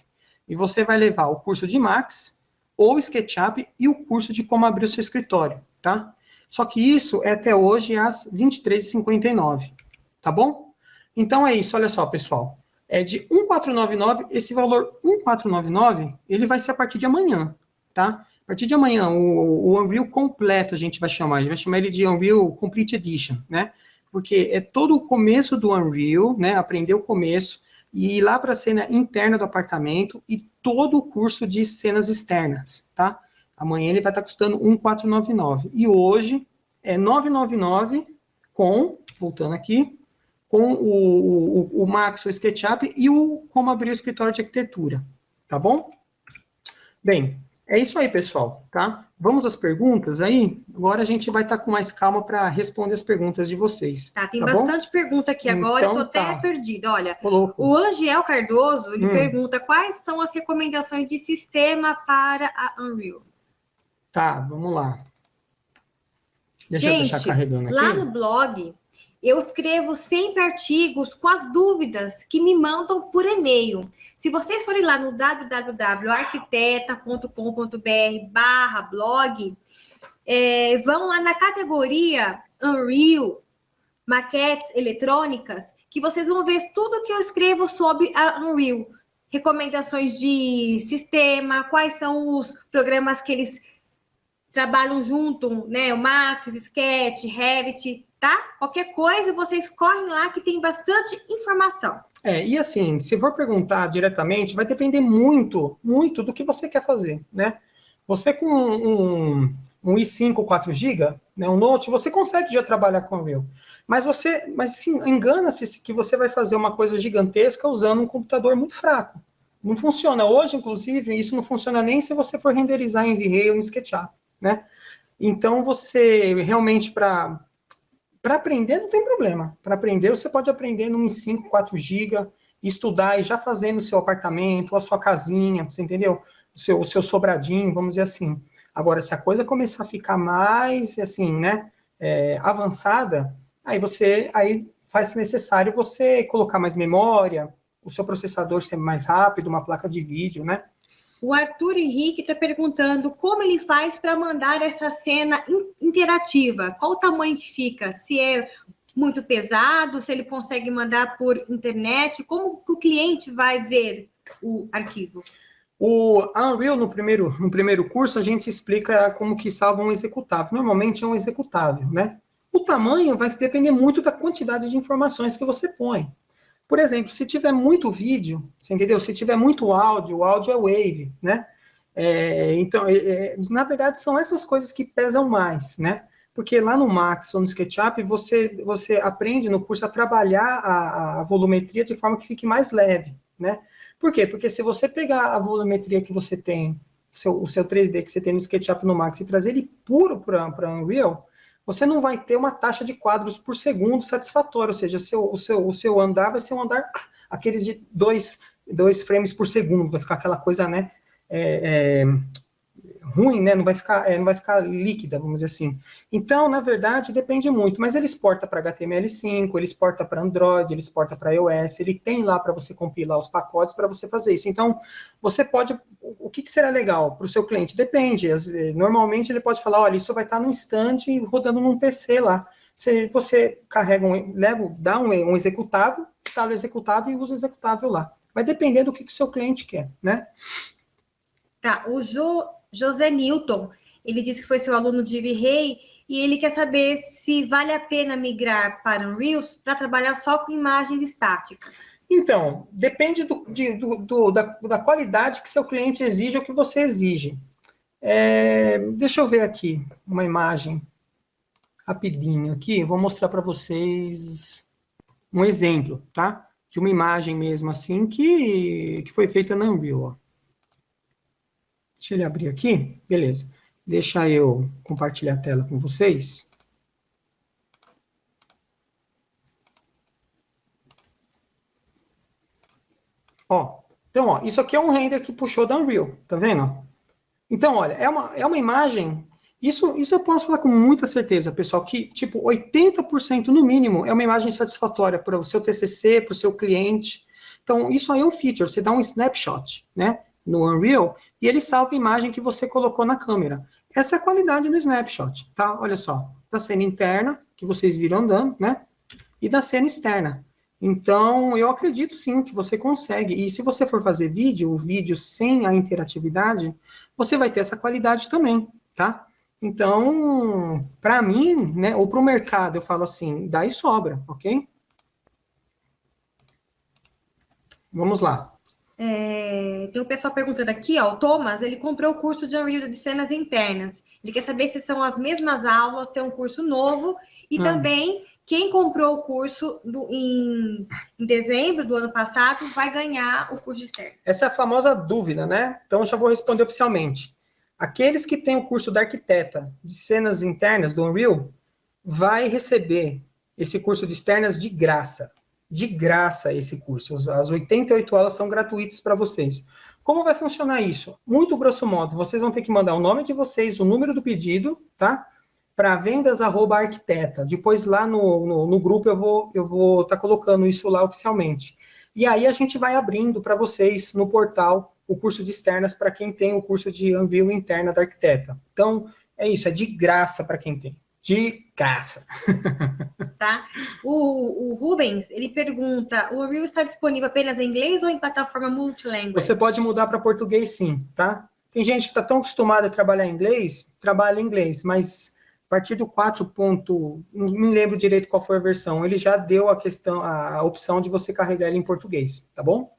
S1: E você vai levar o curso de Max, ou SketchUp, e o curso de como abrir o seu escritório, tá? Só que isso é até hoje às 23h59, tá bom? Então é isso, olha só, pessoal. É de 1.499, esse valor 1.499, ele vai ser a partir de amanhã, tá? A partir de amanhã, o, o Unreal completo a gente vai chamar, a gente vai chamar ele de Unreal Complete Edition, né? Porque é todo o começo do Unreal, né? Aprender o começo, e ir lá para a cena interna do apartamento e todo o curso de cenas externas, tá? Amanhã ele vai estar tá custando 1,499. E hoje é 999 com, voltando aqui, com o, o, o Max, o SketchUp e o como abrir o escritório de arquitetura, tá bom? Bem, é isso aí, pessoal, tá? vamos às perguntas aí? Agora a gente vai estar com mais calma para responder as perguntas de vocês.
S2: Tá, tem
S1: tá
S2: bastante bom? pergunta aqui agora, então, eu tô até tá. perdida. Olha, o Angel Cardoso, ele hum. pergunta quais são as recomendações de sistema para a Unreal.
S1: Tá, vamos lá.
S2: Deixa gente, eu deixar carregando aqui. lá no blog, eu escrevo sempre artigos com as dúvidas que me mandam por e-mail. Se vocês forem lá no www.arquiteta.com.br barra blog, é, vão lá na categoria Unreal, maquetes eletrônicas, que vocês vão ver tudo que eu escrevo sobre a Unreal. Recomendações de sistema, quais são os programas que eles trabalham junto, né? O Max, Sketch, Revit, tá? Qualquer coisa, vocês correm lá que tem bastante informação.
S1: É, e assim, se for perguntar diretamente, vai depender muito, muito do que você quer fazer, né? Você com um, um i5 4 GB, né, um Note, você consegue já trabalhar com o Unreal. Mas você, mas engana-se que você vai fazer uma coisa gigantesca usando um computador muito fraco. Não funciona. Hoje, inclusive, isso não funciona nem se você for renderizar em V-Ray ou em SketchUp, né? Então, você realmente, para para aprender não tem problema. Para aprender, você pode aprender num 5, 4 GB, estudar e já fazendo o seu apartamento, a sua casinha, você entendeu? O seu, o seu sobradinho, vamos dizer assim. Agora, se a coisa começar a ficar mais, assim, né, é, avançada, aí você, aí faz necessário você colocar mais memória, o seu processador ser mais rápido, uma placa de vídeo, né?
S2: O Arthur Henrique está perguntando como ele faz para mandar essa cena interativa. Qual o tamanho que fica? Se é muito pesado, se ele consegue mandar por internet, como o cliente vai ver o arquivo?
S1: O Unreal, no primeiro, no primeiro curso, a gente explica como que salva um executável. Normalmente é um executável, né? O tamanho vai depender muito da quantidade de informações que você põe. Por exemplo, se tiver muito vídeo, você entendeu? Se tiver muito áudio, o áudio é wave, né? É, então, é, é, na verdade, são essas coisas que pesam mais, né? Porque lá no Max ou no SketchUp, você, você aprende no curso a trabalhar a, a volumetria de forma que fique mais leve, né? Por quê? Porque se você pegar a volumetria que você tem, seu, o seu 3D que você tem no SketchUp no Max e trazer ele puro para Unreal, você não vai ter uma taxa de quadros por segundo satisfatória, ou seja, o seu, o seu, o seu andar vai ser um andar, aqueles de dois, dois frames por segundo, vai ficar aquela coisa, né, é, é, ruim, né? Não vai ficar, é, não vai ficar líquida, vamos dizer assim. Então, na verdade, depende muito, mas ele exporta para HTML5, ele exporta para Android, ele exporta para iOS, ele tem lá para você compilar os pacotes para você fazer isso. Então, você pode, o que, que será legal para o seu cliente? Depende, normalmente ele pode falar, olha, isso vai estar num instante rodando num PC lá. Você, você carrega um, leva, dá um, um executável, instala o executável e usa o executável lá. Vai depender do que o seu cliente quer, né?
S2: Tá, o Jo José Newton. Ele disse que foi seu aluno de V-Ray e ele quer saber se vale a pena migrar para Unreal para trabalhar só com imagens estáticas.
S1: Então, depende do, de, do, do, da, da, qualidade que seu cliente exige ou que você exige. É, deixa eu ver aqui uma imagem rapidinho aqui. Vou mostrar para vocês um exemplo, tá? De uma imagem mesmo assim que, que foi feita na Unreal. Ó. Deixa ele abrir aqui. Beleza. Deixa eu compartilhar a tela com vocês. Ó, então, ó, isso aqui é um render que puxou da Unreal, tá vendo? Então, olha, é uma, é uma imagem, isso, isso eu posso falar com muita certeza, pessoal, que, tipo, 80% no mínimo é uma imagem satisfatória para o seu TCC, para o seu cliente. Então, isso aí é um feature, você dá um snapshot, né? No Unreal, e ele salva a imagem que você colocou na câmera. Essa é a qualidade do snapshot, tá? Olha só, da cena interna, que vocês viram andando, né? E da cena externa. Então, eu acredito sim que você consegue. E se você for fazer vídeo, o vídeo sem a interatividade, você vai ter essa qualidade também, tá? Então, para mim, né, ou para o mercado, eu falo assim, daí sobra, ok? Vamos lá.
S2: É, tem um pessoal perguntando aqui, ó, o Thomas, ele comprou o curso de Unreal de cenas internas. Ele quer saber se são as mesmas aulas, se é um curso novo, e hum. também quem comprou o curso do, em, em, dezembro do ano passado vai ganhar o curso externo.
S1: Essa é a famosa dúvida, né? Então, já vou responder oficialmente. aqueles que têm o curso da arquiteta de cenas internas do Unreal, vai receber esse curso de externas de graça. De graça esse curso. As 88 aulas são gratuitas para vocês. Como vai funcionar isso? Muito grosso modo, vocês vão ter que mandar o nome de vocês, o número do pedido, tá? Para vendas arroba arquiteta. Depois lá no, no, no, grupo eu vou eu vou estar tá colocando isso lá oficialmente. E aí a gente vai abrindo para vocês no portal o curso de externas para quem tem o curso de Unreal interna da arquiteta. Então, é isso, é de graça para quem tem de caça.
S2: Tá? O, o, Rubens, ele pergunta, o Unreal está disponível apenas em inglês ou em plataforma multilingue?
S1: Você pode mudar para português sim, tá? Tem gente que está tão acostumada a trabalhar em inglês, trabalha em inglês, mas a partir do 4. Ponto, não me lembro direito qual foi a versão, ele já deu a questão, a opção de você carregar ele em português, tá bom?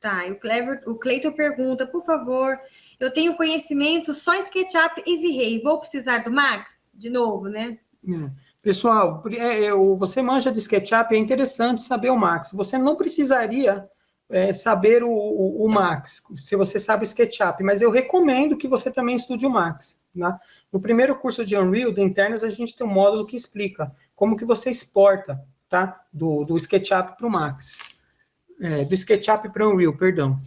S2: Tá, e o, Clever, o Cleiton pergunta, por favor, eu tenho conhecimento só em SketchUp e V-Ray, vou precisar do Max? De novo, né?
S1: É. Pessoal, é, é, você manja de SketchUp, é interessante saber o Max. Você não precisaria é, saber o, o, o, Max, se você sabe o SketchUp, mas eu recomendo que você também estude o Max. Né? No primeiro curso de Unreal, de internas, a gente tem um módulo que explica como que você exporta tá? do, do SketchUp para o Max. É, do SketchUp para o Unreal, perdão.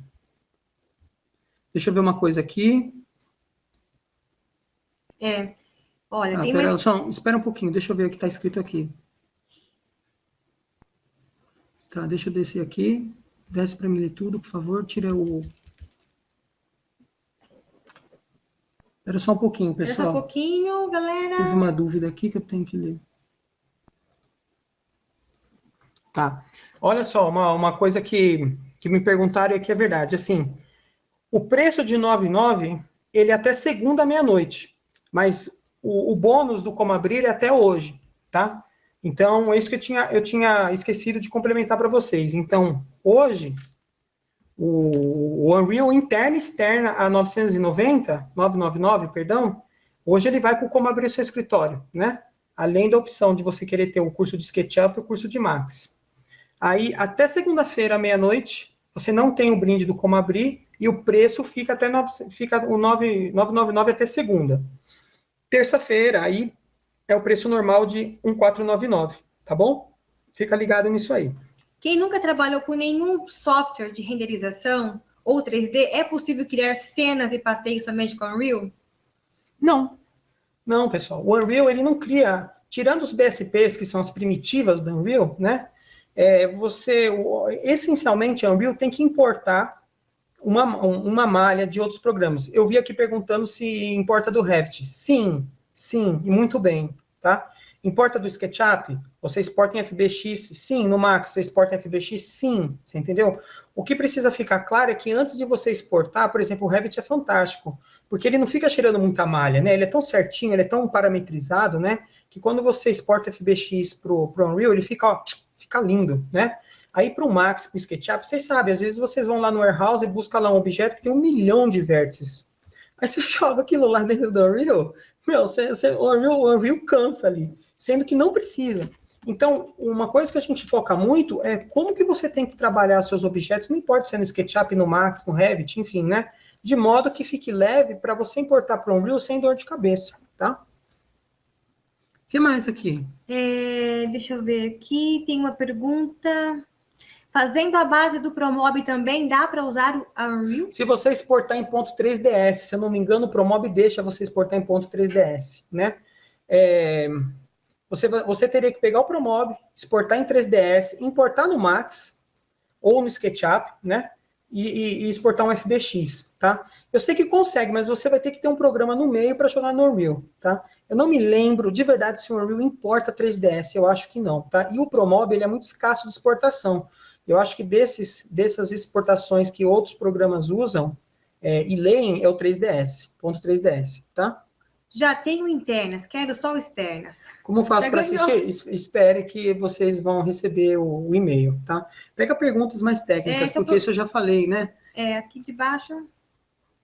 S1: Deixa eu ver uma coisa aqui.
S2: É. Olha,
S1: ah, tem pera, mais... Só, espera um pouquinho, deixa eu ver o que está escrito aqui. Tá, deixa eu descer aqui. Desce para mim tudo, por favor. Tira o... Espera só um pouquinho, pessoal. Espera
S2: só um pouquinho, galera.
S1: Tive uma dúvida aqui que eu tenho que ler. Tá. Olha só, uma, uma coisa que, que me perguntaram e que é verdade. Assim, o preço de 9,9, ele é até segunda meia-noite, mas o, o, bônus do Como Abrir é até hoje, tá? Então, é isso que eu tinha, eu tinha esquecido de complementar para vocês. Então, hoje, o, o Unreal interna e externa a 990, 999, perdão, hoje ele vai com como abrir seu escritório, né? Além da opção de você querer ter o curso de SketchUp e o curso de Max. Aí, até segunda-feira, meia-noite, você não tem o brinde do como abrir, e o preço fica até 9, fica o 9, 999 até segunda. Terça-feira, aí é o preço normal de 1499, tá bom? Fica ligado nisso aí.
S2: Quem nunca trabalhou com nenhum software de renderização ou 3D, é possível criar cenas e passeios somente com o Unreal?
S1: Não. Não, pessoal. O Unreal, ele não cria... Tirando os BSPs, que são as primitivas do Unreal, né? É, você, essencialmente, o Unreal tem que importar uma, uma malha de outros programas. Eu vi aqui perguntando se importa do Revit. Sim, sim, e muito bem, tá? Importa do SketchUp? Você exporta em FBX? Sim. No Max, você exporta em FBX? Sim. Você entendeu? O que precisa ficar claro é que antes de você exportar, por exemplo, o Revit é fantástico, porque ele não fica cheirando muita malha, né? Ele é tão certinho, ele é tão parametrizado, né? Que quando você exporta FBX pro, pro Unreal, ele fica, ó, fica lindo, né? Aí para o Max, para o SketchUp, vocês sabem, às vezes vocês vão lá no Warehouse e buscam lá um objeto que tem um milhão de vértices. Aí você joga aquilo lá dentro do Unreal, meu, você, você, o, Unreal, o Unreal cansa ali, sendo que não precisa. Então, uma coisa que a gente foca muito é como que você tem que trabalhar seus objetos, não importa se é no SketchUp, no Max, no Revit, enfim, né? De modo que fique leve para você importar para o Unreal sem dor de cabeça, tá? O que mais aqui?
S2: É, deixa eu ver aqui, tem uma pergunta... Fazendo a base do Promob também, dá para usar o Unreal?
S1: Se você exportar em ponto .3ds, se eu não me engano, o Promob deixa você exportar em ponto .3ds, né? É, você, você teria que pegar o Promob, exportar em 3ds, importar no Max ou no SketchUp, né? E, e, e, exportar um FBX, tá? Eu sei que consegue, mas você vai ter que ter um programa no meio para jogar no Unreal, tá? Eu não me lembro de verdade se o Unreal importa 3ds, eu acho que não, tá? E o Promob, ele é muito escasso de exportação. Eu acho que desses, dessas exportações que outros programas usam é, e leem é o 3DS, ponto 3DS, tá?
S2: Já tenho internas, quero só externas.
S1: Como faço para assistir? Espere que vocês vão receber o, o e-mail, tá? Pega perguntas mais técnicas, é, porque eu... isso eu já falei, né?
S2: É, aqui de baixo...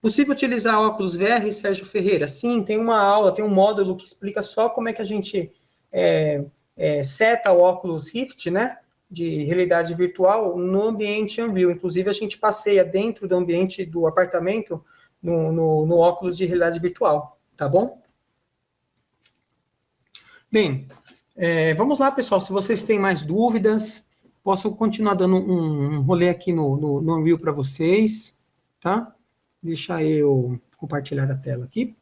S1: Possível utilizar óculos VR, Sérgio Ferreira? Sim, tem uma aula, tem um módulo que explica só como é que a gente é, é, seta o óculos Rift, né? De realidade virtual no ambiente Unreal. Inclusive, a gente passeia dentro do ambiente do apartamento no, no, no óculos de realidade virtual, tá bom? Bem, é, vamos lá, pessoal. Se vocês têm mais dúvidas, posso continuar dando um, um rolê aqui no, no, no Unreal para vocês, tá? Deixa eu compartilhar a tela aqui.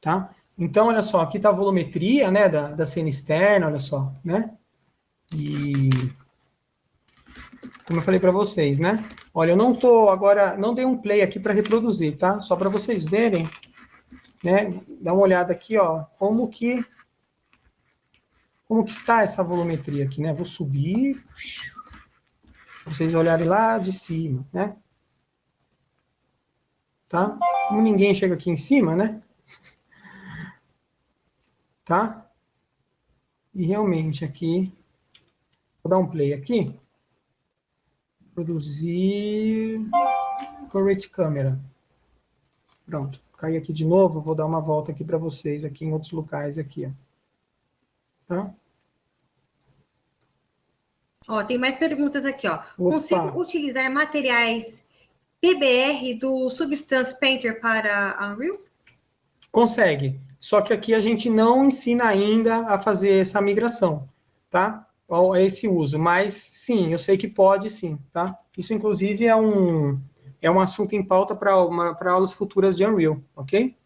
S1: Tá? Então, olha só, aqui está a volumetria, né, da, da cena externa, olha só, né? E como eu falei para vocês, né? Olha, eu não tô agora, não dei um play aqui para reproduzir, tá? Só para vocês verem, né? Dá uma olhada aqui, ó, como que como que está essa volumetria aqui, né? Vou subir, vocês olharem lá de cima, né? Tá? Como ninguém chega aqui em cima, né? Tá? E realmente aqui, vou dar um play aqui. Produzir Correct Camera. Pronto. Caí aqui de novo, vou dar uma volta aqui para vocês, aqui em outros locais aqui, ó. Tá?
S2: Ó, tem mais perguntas aqui, ó. Opa. Consigo utilizar materiais PBR do Substance Painter para Unreal?
S1: Consegue. Só que aqui a gente não ensina ainda a fazer essa migração, tá? Esse uso. Mas, sim, eu sei que pode sim, tá? Isso, inclusive, é um, é um assunto em pauta para aulas futuras de Unreal, ok?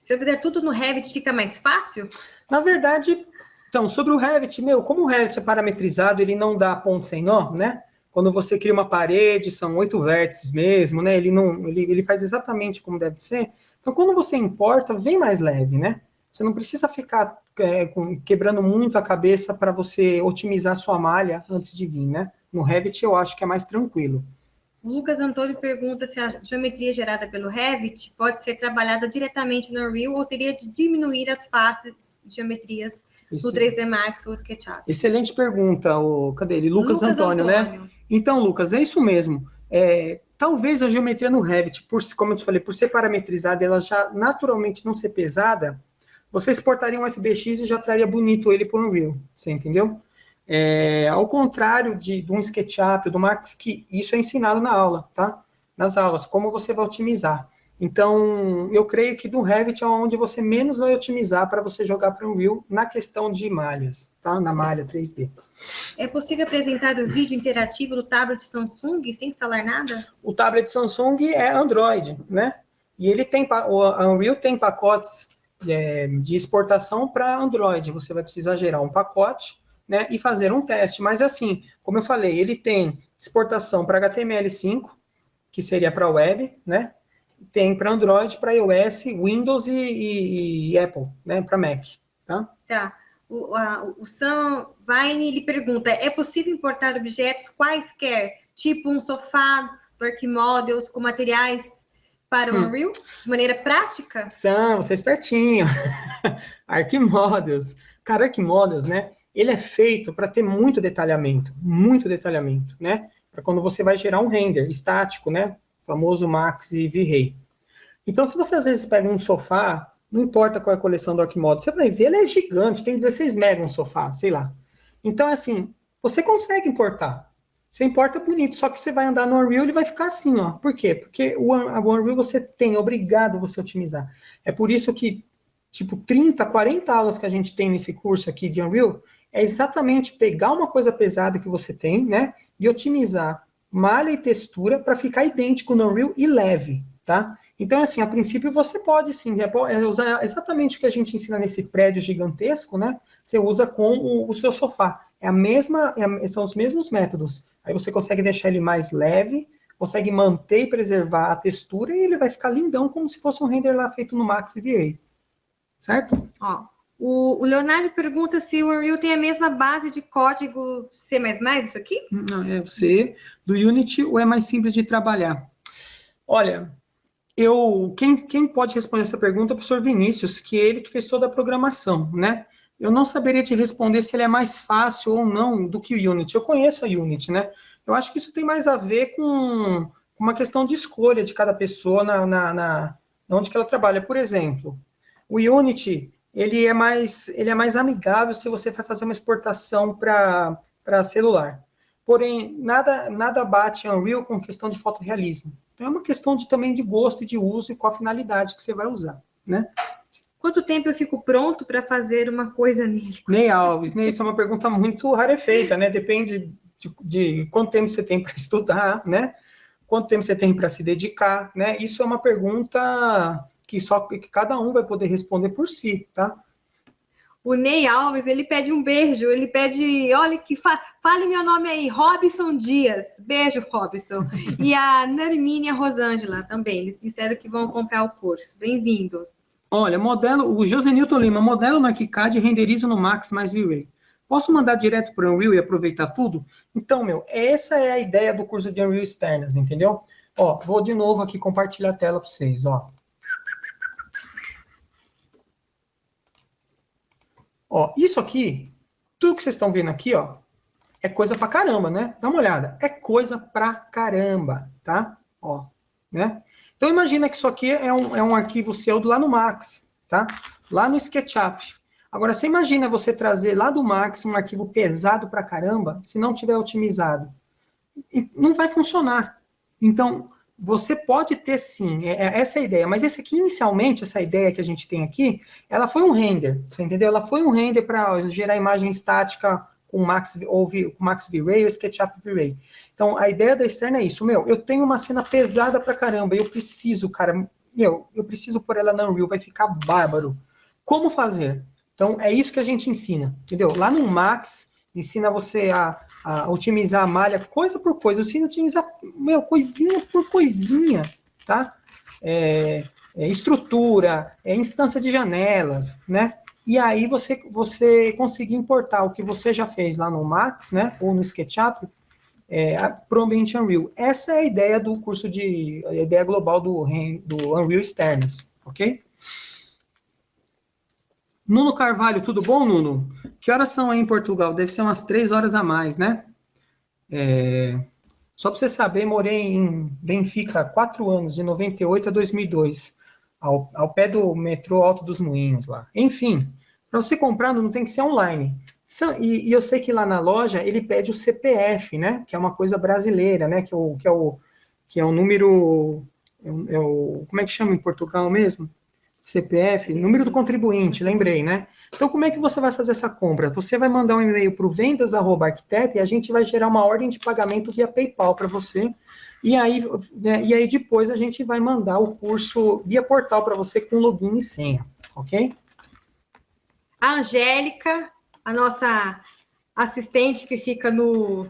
S2: Se eu fizer tudo no Revit, fica mais fácil?
S1: Na verdade, então, sobre o Revit, meu, como o Revit é parametrizado, ele não dá ponto sem nó, né? Quando você cria uma parede, são oito vértices mesmo, né? Ele, não, ele, ele faz exatamente como deve ser. Então, quando você importa, vem mais leve, né? Você não precisa ficar é, com, quebrando muito a cabeça para você otimizar sua malha antes de vir, né? No Revit eu acho que é mais tranquilo.
S2: O Lucas Antônio pergunta se a geometria gerada pelo Revit pode ser trabalhada diretamente no Unreal ou teria de diminuir as faces de geometrias esse... no 3D Max ou SketchUp?
S1: Excelente pergunta, o, cadê ele? Lucas, Lucas Antônio, né? Antônio, né? Então, Lucas, é isso mesmo. É, talvez a geometria no Revit, por, como eu te falei, por ser parametrizada, ela já naturalmente não ser pesada, você exportaria um FBX e já traria bonito ele para o Unreal, você entendeu? É, ao contrário de, de um SketchUp, do Max, que isso é ensinado na aula, tá? Nas aulas, como você vai otimizar. Então, eu creio que do Revit é onde você menos vai otimizar para você jogar para o Unreal na questão de malhas, tá? Na malha 3D.
S2: É possível apresentar o vídeo interativo do tablet Samsung sem instalar nada?
S1: O tablet Samsung é Android, né? E ele tem, o Unreal tem pacotes é, de exportação para Android. Você vai precisar gerar um pacote, né? E fazer um teste. Mas assim, como eu falei, ele tem exportação para HTML5, que seria para web, né? Tem para Android, para iOS, Windows e, e, e Apple, né, para Mac, tá?
S2: Tá. O, a, o Sam Vine, ele pergunta, é possível importar objetos quaisquer, tipo um sofá do Archimodels com materiais para o hum. Unreal, de maneira prática?
S1: São, você é espertinho. Archimodels. Cara, Archimodels, né, ele é feito para ter muito detalhamento, muito detalhamento, né? Para quando você vai gerar um render estático, né? Famoso Max e V-Ray. Então, se você às vezes pega um sofá, não importa qual é a coleção do Arquimodo, você vai ver, ele é gigante, tem 16 mega um sofá, sei lá. Então, assim, você consegue importar. Você importa bonito, só que você vai andar no Unreal e vai ficar assim, ó. Por quê? Porque o, o Unreal você tem, é obrigado você otimizar. É por isso que, tipo, 30, 40 aulas que a gente tem nesse curso aqui de Unreal, é exatamente pegar uma coisa pesada que você tem, né, e otimizar malha e textura para ficar idêntico no Unreal e leve, tá? Então, assim, a princípio você pode sim é usar exatamente o que a gente ensina nesse prédio gigantesco, né? Você usa com o, o seu sofá. É a mesma, é, são os mesmos métodos. Aí você consegue deixar ele mais leve, consegue manter e preservar a textura e ele vai ficar lindão como se fosse um render lá feito no Max VA. Certo?
S2: Ó, o, Leonardo pergunta se o Unreal tem a mesma base de código C++, isso aqui?
S1: Não, é o C do Unity ou é mais simples de trabalhar? Olha, eu, quem, quem pode responder essa pergunta é o professor Vinícius, que é ele que fez toda a programação, né? Eu não saberia te responder se ele é mais fácil ou não do que o Unity. Eu conheço a Unity, né? Eu acho que isso tem mais a ver com uma questão de escolha de cada pessoa na, na, na onde que ela trabalha. Por exemplo, o Unity ele é mais, ele é mais amigável se você vai fazer uma exportação para celular. porém, nada, nada bate Unreal com questão de fotorrealismo. Então, é uma questão de, também de gosto e de uso e qual a finalidade que você vai usar, né?
S2: Quanto tempo eu fico pronto para fazer uma coisa nele?
S1: Ney Alves, Ney, isso é uma pergunta muito rarefeita, né? Depende de, de quanto tempo você tem para estudar, né? Quanto tempo você tem para se dedicar, né? Isso é uma pergunta que só que cada um vai poder responder por si, tá?
S2: O Ney Alves, ele pede um beijo, ele pede, olha que fa fale meu nome aí, Robson Dias. Beijo, Robson. e a Narmínia Rosângela também, eles disseram que vão comprar o curso. Bem-vindo.
S1: Olha, modelo, o José Newton Lima, modelo na KiCad e renderizo no Max mais V-Ray. Posso mandar direto para o Unreal e aproveitar tudo? Então, meu, essa é a ideia do curso de Unreal Externas, entendeu? Ó, vou de novo aqui compartilhar a tela para vocês, ó. Ó, isso aqui, tudo que vocês estão vendo aqui, ó, é coisa pra caramba, né? Dá uma olhada. É coisa pra caramba, tá? Ó, né? Então imagina que isso aqui é um, é um arquivo seu lá no Max, tá? Lá no SketchUp. Agora, você imagina você trazer lá do Max um arquivo pesado pra caramba, se não tiver otimizado. Não vai funcionar. Então, você pode ter sim, é, é essa a ideia, mas esse aqui, inicialmente, essa ideia que a gente tem aqui, ela foi um render, você entendeu? Ela foi um render para gerar imagem estática com Max, ou com Max V-Ray ou SketchUp V-Ray. Então, a ideia da externa é isso, meu, eu tenho uma cena pesada pra caramba, eu preciso, cara, meu, eu preciso pôr ela na Unreal, vai ficar bárbaro. Como fazer? Então, é isso que a gente ensina, entendeu? Lá no Max, ensina você a a otimizar a malha coisa por coisa. Eu ensino a otimizar, meu, coisinha por coisinha, tá? É, é estrutura, é instância de janelas, né? E aí você, você conseguir importar o que você já fez lá no Max, né? Ou no SketchUp, é, para o ambiente Unreal. Essa é a ideia do curso de... a ideia global do, do Unreal Externas, ok? Nuno Carvalho, tudo bom, Nuno? Que horas são aí em Portugal? Deve ser umas três horas a mais, né? É... Só para você saber, morei em Benfica há quatro anos, de 98 a 2002, ao, ao pé do metrô Alto dos Moinhos lá. Enfim, para você comprar não tem que ser online. E, e, eu sei que lá na loja ele pede o CPF, né? Que é uma coisa brasileira, né? Que é o, que é o, que é o número... É o, é como é que chama em Portugal mesmo? CPF, número do contribuinte, lembrei, né? Então, como é que você vai fazer essa compra? Você vai mandar um e-mail para o vendas.arquiteta e a gente vai gerar uma ordem de pagamento via PayPal para você. E aí, né, e aí depois a gente vai mandar o curso via portal para você com login e senha, ok?
S2: A Angélica, a nossa assistente que fica no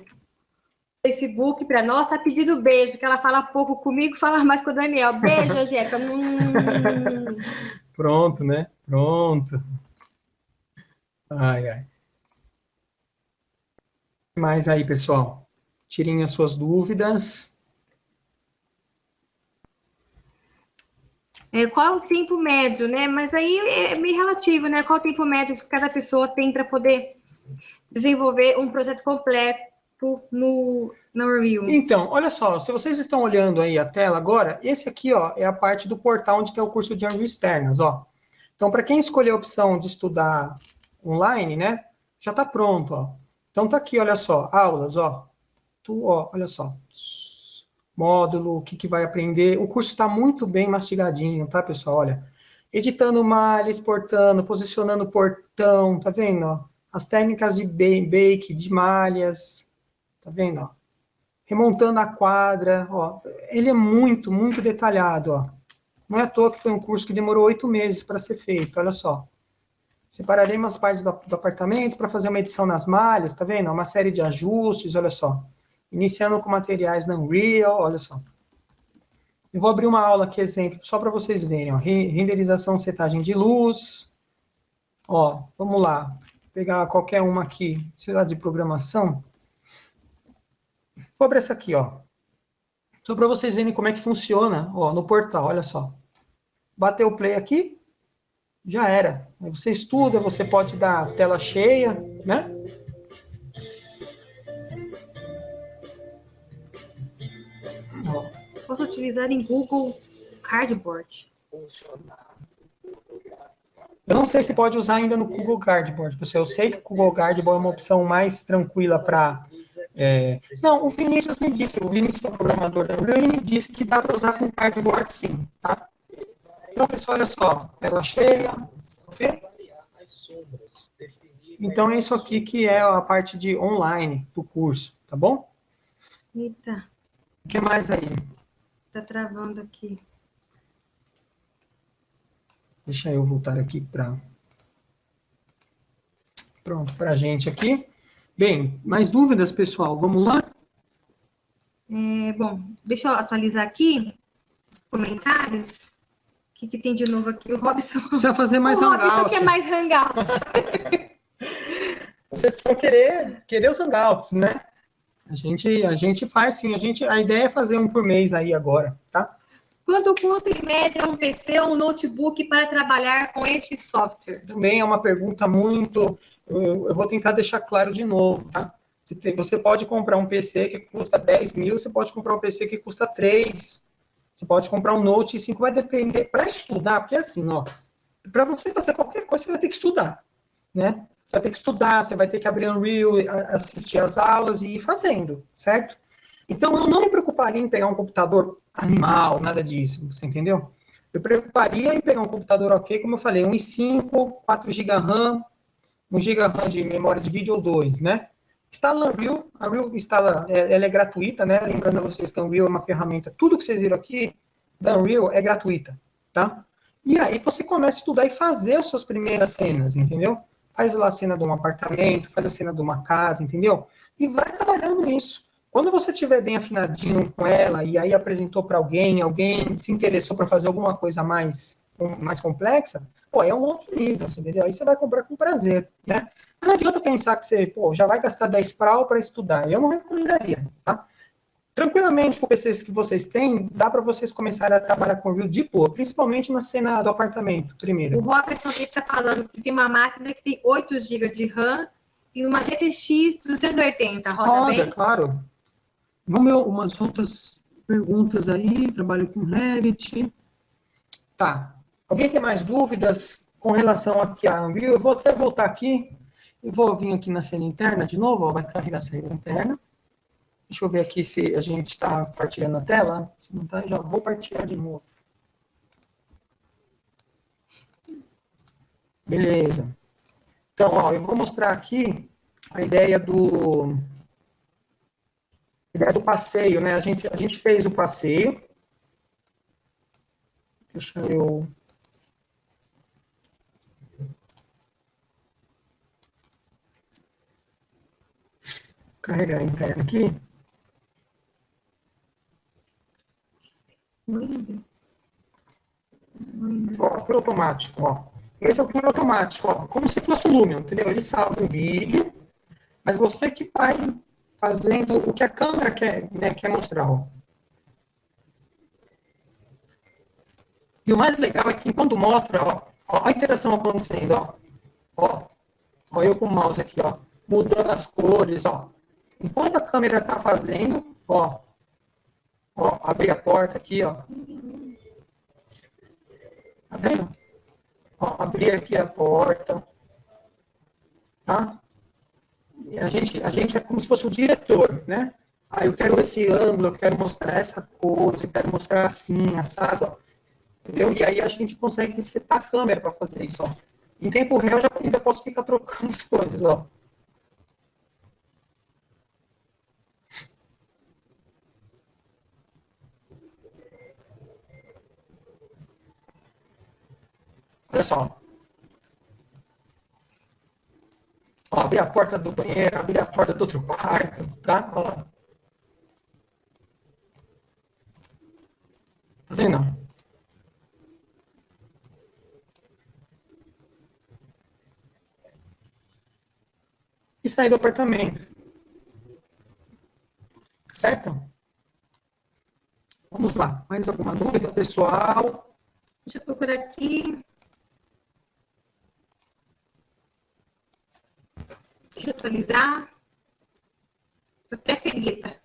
S2: Facebook para nós, está pedindo beijo, porque ela fala pouco comigo, fala mais com o Daniel. Beijo, Angélica. Hum.
S1: Pronto, né? Pronto. Ai, ai. Mais aí, pessoal. Tirem as suas dúvidas.
S2: É, qual é o tempo médio, né? Mas aí é meio relativo, né? Qual é o tempo médio que cada pessoa tem para poder desenvolver um projeto completo no, no review.
S1: Então, olha só, se vocês estão olhando aí a tela agora, esse aqui, ó, é a parte do portal onde tem o curso de Unreal Externas, ó. Então, para quem escolher a opção de estudar online, né, já está pronto, ó. Então, tá aqui, olha só, aulas, ó. Tu, ó, olha só. Módulo, o que, que vai aprender. O curso está muito bem mastigadinho, tá, pessoal? Olha, editando malha, exportando, posicionando portão, tá vendo, ó? As técnicas de bake, de malhas, Tá vendo, ó? Remontando a quadra, ó. Ele é muito, muito detalhado, ó. Não é à toa que foi um curso que demorou oito meses para ser feito, olha só. Separarei umas partes do, do apartamento para fazer uma edição nas malhas, tá vendo? Uma série de ajustes, olha só. Iniciando com materiais na Unreal, olha só. Eu vou abrir uma aula aqui, exemplo, só para vocês verem, ó. Renderização, setagem de luz. Ó, vamos lá. Vou pegar qualquer uma aqui, sei lá, de programação. Vou abrir essa aqui, ó. Só para vocês verem como é que funciona, ó, no portal, olha só. Bateu o play aqui, já era. Aí você estuda, você pode dar tela cheia, né?
S2: Ó. Posso utilizar em Google Cardboard.
S1: Eu não sei se pode usar ainda no Google Cardboard, pessoal. Eu sei que o Google Cardboard é uma opção mais tranquila para... É... Não, o Vinícius me disse, o Vinícius é o programador da Unreal, ele me disse que dá para usar com Cardboard sim, tá? Então, pessoal, olha só, tela cheia, ok? Então, é isso aqui que é a parte de online do curso, tá bom?
S2: Eita.
S1: O que mais aí?
S2: Tá travando aqui.
S1: Deixa eu voltar aqui para... Pronto, para a gente aqui. Bem, mais dúvidas, pessoal? Vamos lá?
S2: É, bom, deixa eu atualizar aqui os comentários. O que, que tem de novo aqui? O Robson...
S1: Precisa fazer mais
S2: o
S1: hangout.
S2: Robson quer mais hangout.
S1: Vocês precisam querer, querer os hangouts, né? A gente, a gente faz sim, a, gente, a ideia é fazer um por mês aí agora, tá?
S2: Quanto custa, em média, um PC ou um notebook para trabalhar com este software?
S1: Também é uma pergunta muito... Eu, eu vou tentar deixar claro de novo, tá? Você, tem, você pode comprar um PC que custa 10 mil, você pode comprar um PC que custa 3. Você pode comprar um Note 5, vai depender... Para estudar, porque assim, ó... Para você fazer qualquer coisa, você vai ter que estudar, né? Você vai ter que estudar, você vai ter que abrir Unreal, assistir as aulas e ir fazendo, certo? Então, eu não me preocuparia em pegar um computador animal, nada disso, você entendeu? Eu preocuparia em pegar um computador ok, como eu falei, 1.5, 4 GB RAM, 1 GB de memória de vídeo ou 2, né? Instala Unreal, a Unreal instala, é, ela é gratuita, né? Lembrando a vocês que a Unreal é uma ferramenta, tudo que vocês viram aqui da Unreal é gratuita, tá? E aí você começa a estudar e fazer as suas primeiras cenas, entendeu? Faz lá a cena de um apartamento, faz a cena de uma casa, entendeu? E vai trabalhando nisso. Quando você estiver bem afinadinho com ela e aí apresentou para alguém, alguém se interessou para fazer alguma coisa mais, mais complexa, pô, é um outro nível, entendeu? Aí você vai comprar com prazer, né? Não adianta pensar que você, pô, já vai gastar 10 prau para estudar. Eu não recomendaria, tá? Tranquilamente, com PCs que vocês têm, dá para vocês começarem a trabalhar com Real de boa, principalmente na cena do apartamento, primeiro.
S2: O Robertson aqui está falando que tem uma máquina que tem 8 GB de RAM e uma GTX 280, roda, roda bem?
S1: claro. Vamos ver umas outras perguntas aí. Trabalho com Revit. Tá. Alguém tem mais dúvidas com relação aqui a Unreal? Eu vou até voltar aqui e vou vir aqui na cena interna de novo. Ó, vai carregar a cena interna. Deixa eu ver aqui se a gente está partilhando a tela. Se não está, já vou partilhar de novo. Beleza. Então, ó, eu vou mostrar aqui a ideia do ideia do passeio, né? A gente, a gente fez o passeio. Deixa eu... Carregar a interna aqui. Ó, automático, ó. Esse é o por automático, ó. Como se fosse o Lumion, entendeu? Ele salva um vídeo, mas você que vai fazendo o que a câmera quer, né, quer mostrar. Ó. E o mais legal é que quando mostra, ó, ó a interação acontecendo, ó. Ó, ó eu com o mouse aqui, ó, mudando as cores, ó. Enquanto a câmera está fazendo, ó, ó, abrir a porta aqui, ó. Tá vendo? Ó, abrir aqui a porta, tá? a gente, a gente é como se fosse o diretor, né? Ah, eu quero esse ângulo, eu quero mostrar essa coisa, eu quero mostrar assim, assado, ó. entendeu? E aí a gente consegue setar a câmera para fazer isso, ó. Em tempo real, eu já ainda posso ficar trocando as coisas, ó. Olha só. Ó, abrir a porta do banheiro, abrir a porta do outro quarto, tá? Ó. Tá vendo? E sair do apartamento. Certo? Vamos lá. Mais alguma dúvida, pessoal?
S2: Deixa eu procurar aqui. Deixa eu atualizar. Até seguida.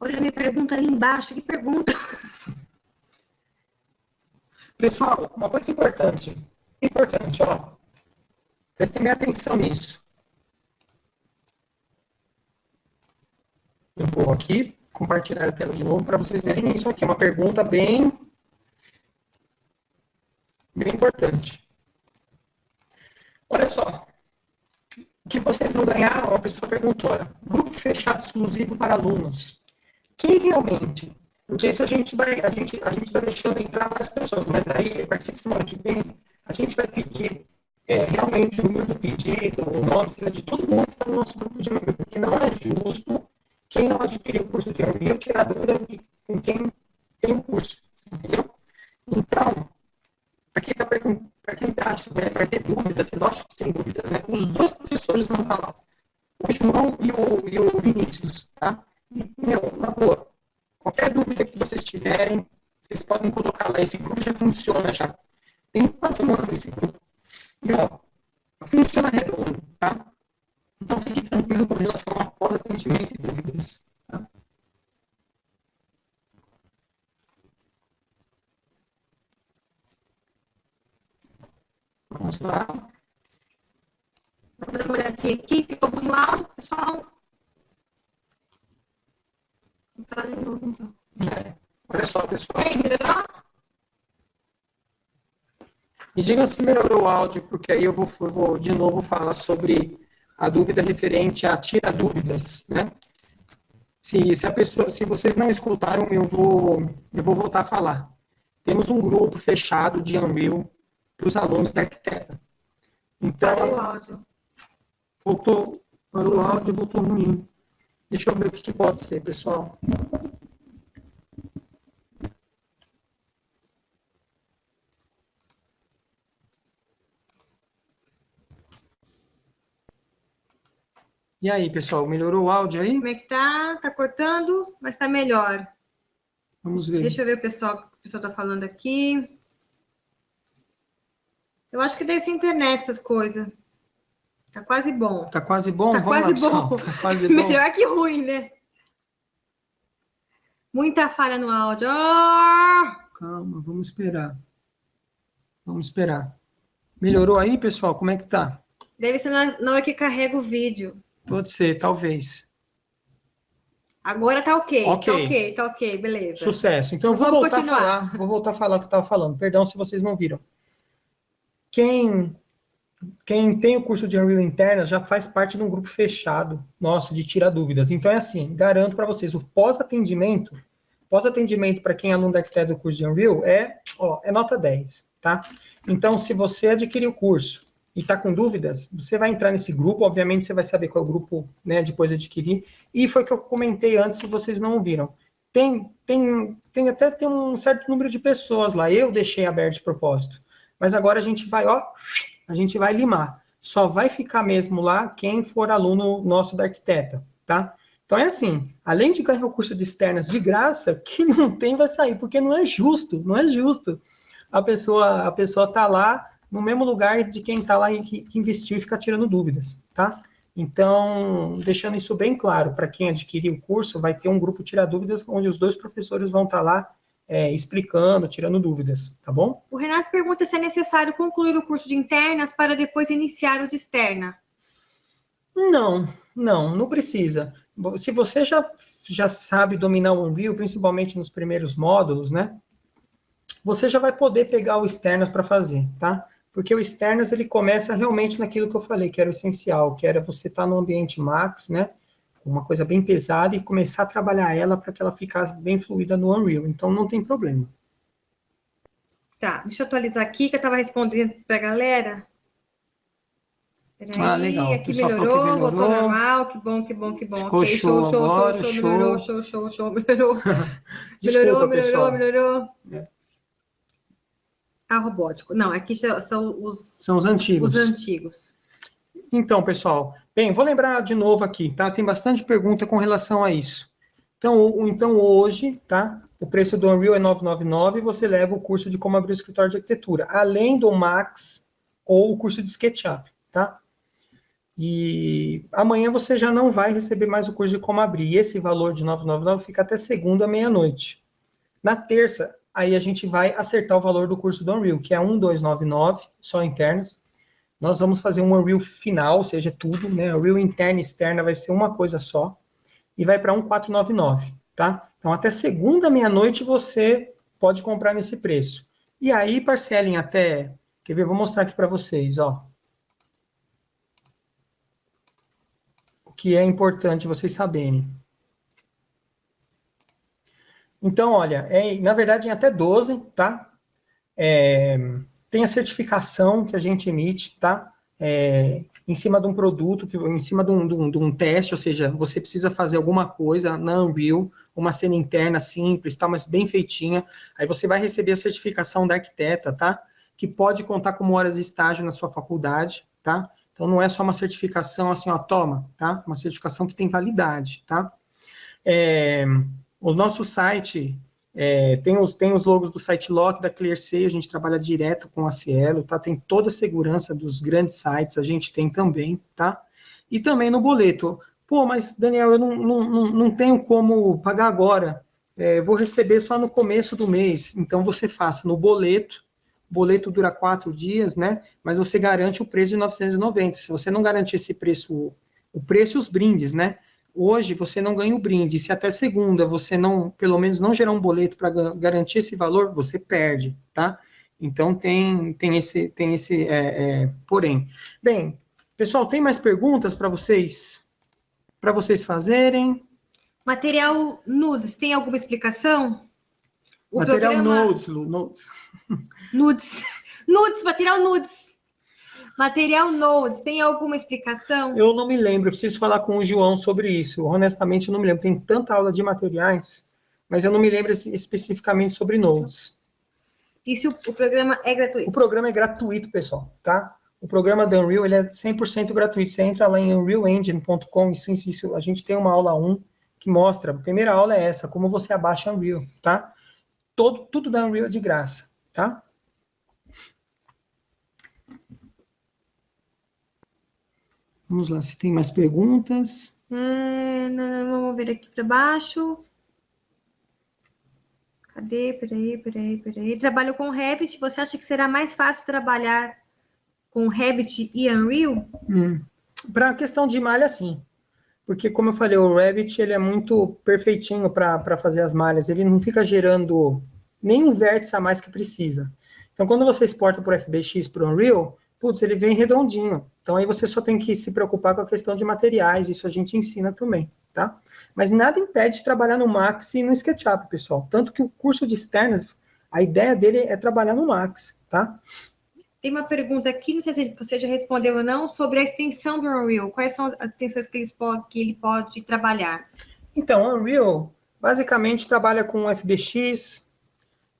S2: Olha a minha pergunta ali embaixo. Que pergunta?
S1: Pessoal, uma coisa importante, importante, ó. Prestem atenção nisso. Eu vou aqui compartilhar a tela de novo para vocês verem isso aqui. É uma pergunta bem, bem importante. Olha só. O que vocês vão ganhar, uma pessoa perguntou, grupo fechado exclusivo para alunos. Quem realmente? Porque isso a gente vai, a gente, a gente está deixando entrar mais pessoas, mas aí, a partir de semana que vem, a gente vai pedir é, realmente o número do pedido, o nome, de todo mundo que está no nosso grupo de amigos, porque não é justo quem não adquiriu o curso de Unreal tirar dúvida com quem tem o curso, entendeu? Então, para quem, tá, quem tá, né, vai ter dúvidas, lógico que tem dúvidas, né? Os dois professores vão estar lá, o João e o, e o Vinícius, tá? E, meu, na boa, qualquer dúvida que vocês tiverem, vocês podem colocar lá, esse grupo já funciona já. Tem uma semana esse grupo. E, ó, funciona redondo, tá? Então, fique tranquilo com relação a pós-atendimento e dúvidas. Tá? Vamos lá.
S2: Vamos dar uma olhadinha aqui. Ficou ruim o áudio, pessoal? Vou falar de novo, então.
S1: É. Olha só, pessoal.
S2: E melhorou?
S1: Me diga se melhorou o áudio, porque aí eu vou, eu vou de novo falar sobre a dúvida referente a tira dúvidas, né? Se, se a pessoa, se vocês não escutaram, eu vou, eu vou voltar a falar. Temos um grupo fechado de Unreal para os alunos da arquiteta. Então,
S2: Parou o áudio.
S1: Voltou, parou o áudio, voltou ruim. Deixa eu ver o que, que pode ser, pessoal. E aí, pessoal, melhorou o áudio aí?
S2: Como é que tá? Tá cortando, mas tá melhor.
S1: Vamos ver.
S2: Deixa eu ver o pessoal, o pessoal tá falando aqui. Eu acho que deve ser internet essas coisas. Tá quase bom.
S1: Tá quase bom?
S2: Tá
S1: Vamos
S2: quase
S1: lá, pessoal.
S2: bom.
S1: Tá quase bom.
S2: Melhor que ruim, né? Muita falha no áudio. Ah!
S1: Calma, vamos esperar. Vamos esperar. Melhorou aí, pessoal? Como é que tá?
S2: Deve ser na, na hora que carrega o vídeo.
S1: Pode ser, talvez.
S2: Agora tá ok.
S1: Ok.
S2: Tá ok, tá ok, beleza.
S1: Sucesso. Então eu vou
S2: Vamos
S1: voltar
S2: continuar.
S1: a falar. Vou voltar a falar o que eu estava falando. Perdão se vocês não viram. Quem quem tem o curso de Unreal Interna já faz parte de um grupo fechado, nosso, de tirar dúvidas. Então é assim, garanto para vocês, o pós-atendimento, pós-atendimento para quem é aluno da arquiteto do curso de Unreal é, ó, é nota 10, tá? Então, se você adquirir o curso e está com dúvidas, você vai entrar nesse grupo, obviamente você vai saber qual é o grupo, né, depois de adquirir, e foi o que eu comentei antes, se vocês não ouviram. Tem, tem, tem até tem um certo número de pessoas lá, eu deixei aberto de propósito, mas agora a gente vai, ó, a gente vai limar. Só vai ficar mesmo lá quem for aluno nosso da arquiteta, tá? Então é assim, além de ganhar o curso de externas de graça, quem não tem vai sair, porque não é justo, não é justo. A pessoa, a pessoa tá lá no mesmo lugar de quem está lá e que, que investiu e fica tirando dúvidas, tá? Então, deixando isso bem claro, para quem adquirir o curso, vai ter um grupo Tira Dúvidas, onde os dois professores vão estar lá é, explicando, tirando dúvidas, tá bom?
S2: O Renato pergunta se é necessário concluir o curso de internas para depois iniciar o de externa.
S1: Não, não, não precisa. Se você já, já sabe dominar o Unreal, principalmente nos primeiros módulos, né? Você já vai poder pegar o externas para fazer, tá? Porque o externas, ele começa realmente naquilo que eu falei, que era o essencial, que era você estar no ambiente max, né? Uma coisa bem pesada e começar a trabalhar ela para que ela ficasse bem fluida no Unreal. Então, não tem problema.
S2: Tá, deixa eu atualizar aqui, que eu estava respondendo para a galera. Peraí,
S1: Ah, legal.
S2: Aqui melhorou,
S1: que melhorou.
S2: voltou normal, que bom, que bom, que bom.
S1: Ficou
S2: ok,
S1: show
S2: show, show,
S1: agora,
S2: show,
S1: show.
S2: melhorou, show, show, show, melhorou.
S1: Desculpa,
S2: melhorou,
S1: pessoal.
S2: melhorou, melhorou.
S1: É.
S2: Tá robótico. Não, aqui são- são os,
S1: São os antigos.
S2: os antigos.
S1: Então, pessoal, bem, vou lembrar de novo aqui, tá? Tem bastante pergunta com relação a isso. Então, então hoje, tá? O preço do Unreal é 999 e você leva o curso de como abrir o escritório de arquitetura, além do Max ou o curso de SketchUp, tá? E amanhã você já não vai receber mais o curso de como abrir. Esse valor de 999 fica até segunda, meia-noite. Na terça, aí a gente vai acertar o valor do curso do Unreal, que é 1299, só internas. Nós vamos fazer um Unreal final, ou seja, tudo, né? Unreal interna e externa vai ser uma coisa só, e vai para 1499, tá? Então, até segunda meia-noite você pode comprar nesse preço. E aí, parcelem até... Quer ver? Vou mostrar aqui para vocês, ó. O que é importante vocês saberem. Então, olha, é, na verdade, em até 12, tá? É, tem a certificação que a gente emite, tá? É, em cima de um produto, que, em cima de um, de, um, de um, teste, ou seja, você precisa fazer alguma coisa na Unreal, uma cena interna simples, tá, mas bem feitinha, aí você vai receber a certificação da arquiteta, tá? Que pode contar como horas de estágio na sua faculdade, tá? Então não é só uma certificação assim, ó, toma, tá? Uma certificação que tem validade, tá? É, o nosso site é, tem, os, tem os logos do site Lock, da ClearSea, a gente trabalha direto com a Cielo, tá? Tem toda a segurança dos grandes sites, a gente tem também, tá? E também no boleto. Pô, mas Daniel, eu não, não, não tenho como pagar agora. É, vou receber só no começo do mês. Então você faça no boleto. Boleto dura quatro dias, né? Mas você garante o preço de 990. Se você não garantir esse preço, o preço e os brindes, né? Hoje você não ganha o brinde. Se até segunda você não, pelo menos não gerar um boleto para garantir esse valor, você perde, tá? Então tem, tem esse, tem esse é, é, porém. Bem, pessoal, tem mais perguntas para vocês, para vocês fazerem?
S2: Material nudes, tem alguma explicação?
S1: O material programa... nudes, nudes.
S2: Nudes, nudes, material nudes. Material Nodes, tem alguma explicação?
S1: Eu não me lembro, preciso falar com o João sobre isso. Honestamente, eu não me lembro. Tem tanta aula de materiais, mas eu não me lembro especificamente sobre Nodes.
S2: E se o, o programa é gratuito?
S1: O programa é gratuito, pessoal, tá? O programa da Unreal ele é 100% gratuito. Você entra lá em unrealengine.com, isso, isso, a gente tem uma aula 1 que mostra, a primeira aula é essa, como você abaixa Unreal, tá? Todo, tudo da Unreal é de graça, tá? Vamos lá, se tem mais perguntas.
S2: É, não, vamos ver aqui para baixo. Cadê? Peraí, peraí, peraí. Trabalho com Revit. Você acha que será mais fácil trabalhar com Revit e Unreal?
S1: Hum. Para a questão de malha, sim. Porque, como eu falei, o Revit ele é muito perfeitinho para fazer as malhas. Ele não fica gerando nenhum vértice a mais que precisa. Então, quando você exporta por FBX para o Unreal, putz, ele vem redondinho. Então aí você só tem que se preocupar com a questão de materiais, isso a gente ensina também, tá? Mas nada impede de trabalhar no Max e no SketchUp, pessoal. Tanto que o curso de externas, a ideia dele é trabalhar no Max, tá?
S2: Tem uma pergunta aqui, não sei se você já respondeu ou não, sobre a extensão do Unreal. Quais são as extensões que, que ele pode trabalhar?
S1: Então, o Unreal basicamente trabalha com FBX,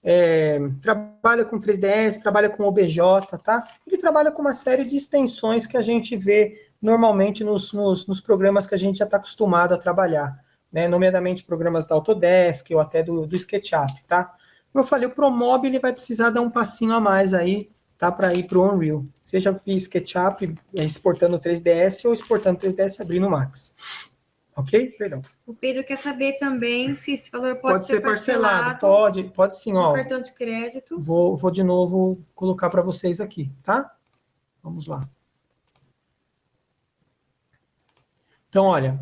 S1: é, trabalha com 3ds, trabalha com OBJ, tá? Ele trabalha com uma série de extensões que a gente vê normalmente nos, nos, nos programas que a gente já está acostumado a trabalhar, né? Nomeadamente programas da Autodesk ou até do, do SketchUp, tá? Como eu falei, o ProMob ele vai precisar dar um passinho a mais aí, tá? Para ir para o Unreal. Seja via SketchUp, exportando 3ds ou exportando 3ds abrindo Max. Ok? Perdão.
S2: O Pedro quer saber também se esse valor pode,
S1: pode
S2: ser,
S1: parcelado. parcelado. Pode, pode sim, ó.
S2: cartão de crédito.
S1: Vou, vou de novo colocar para vocês aqui, tá? Vamos lá. Então, olha,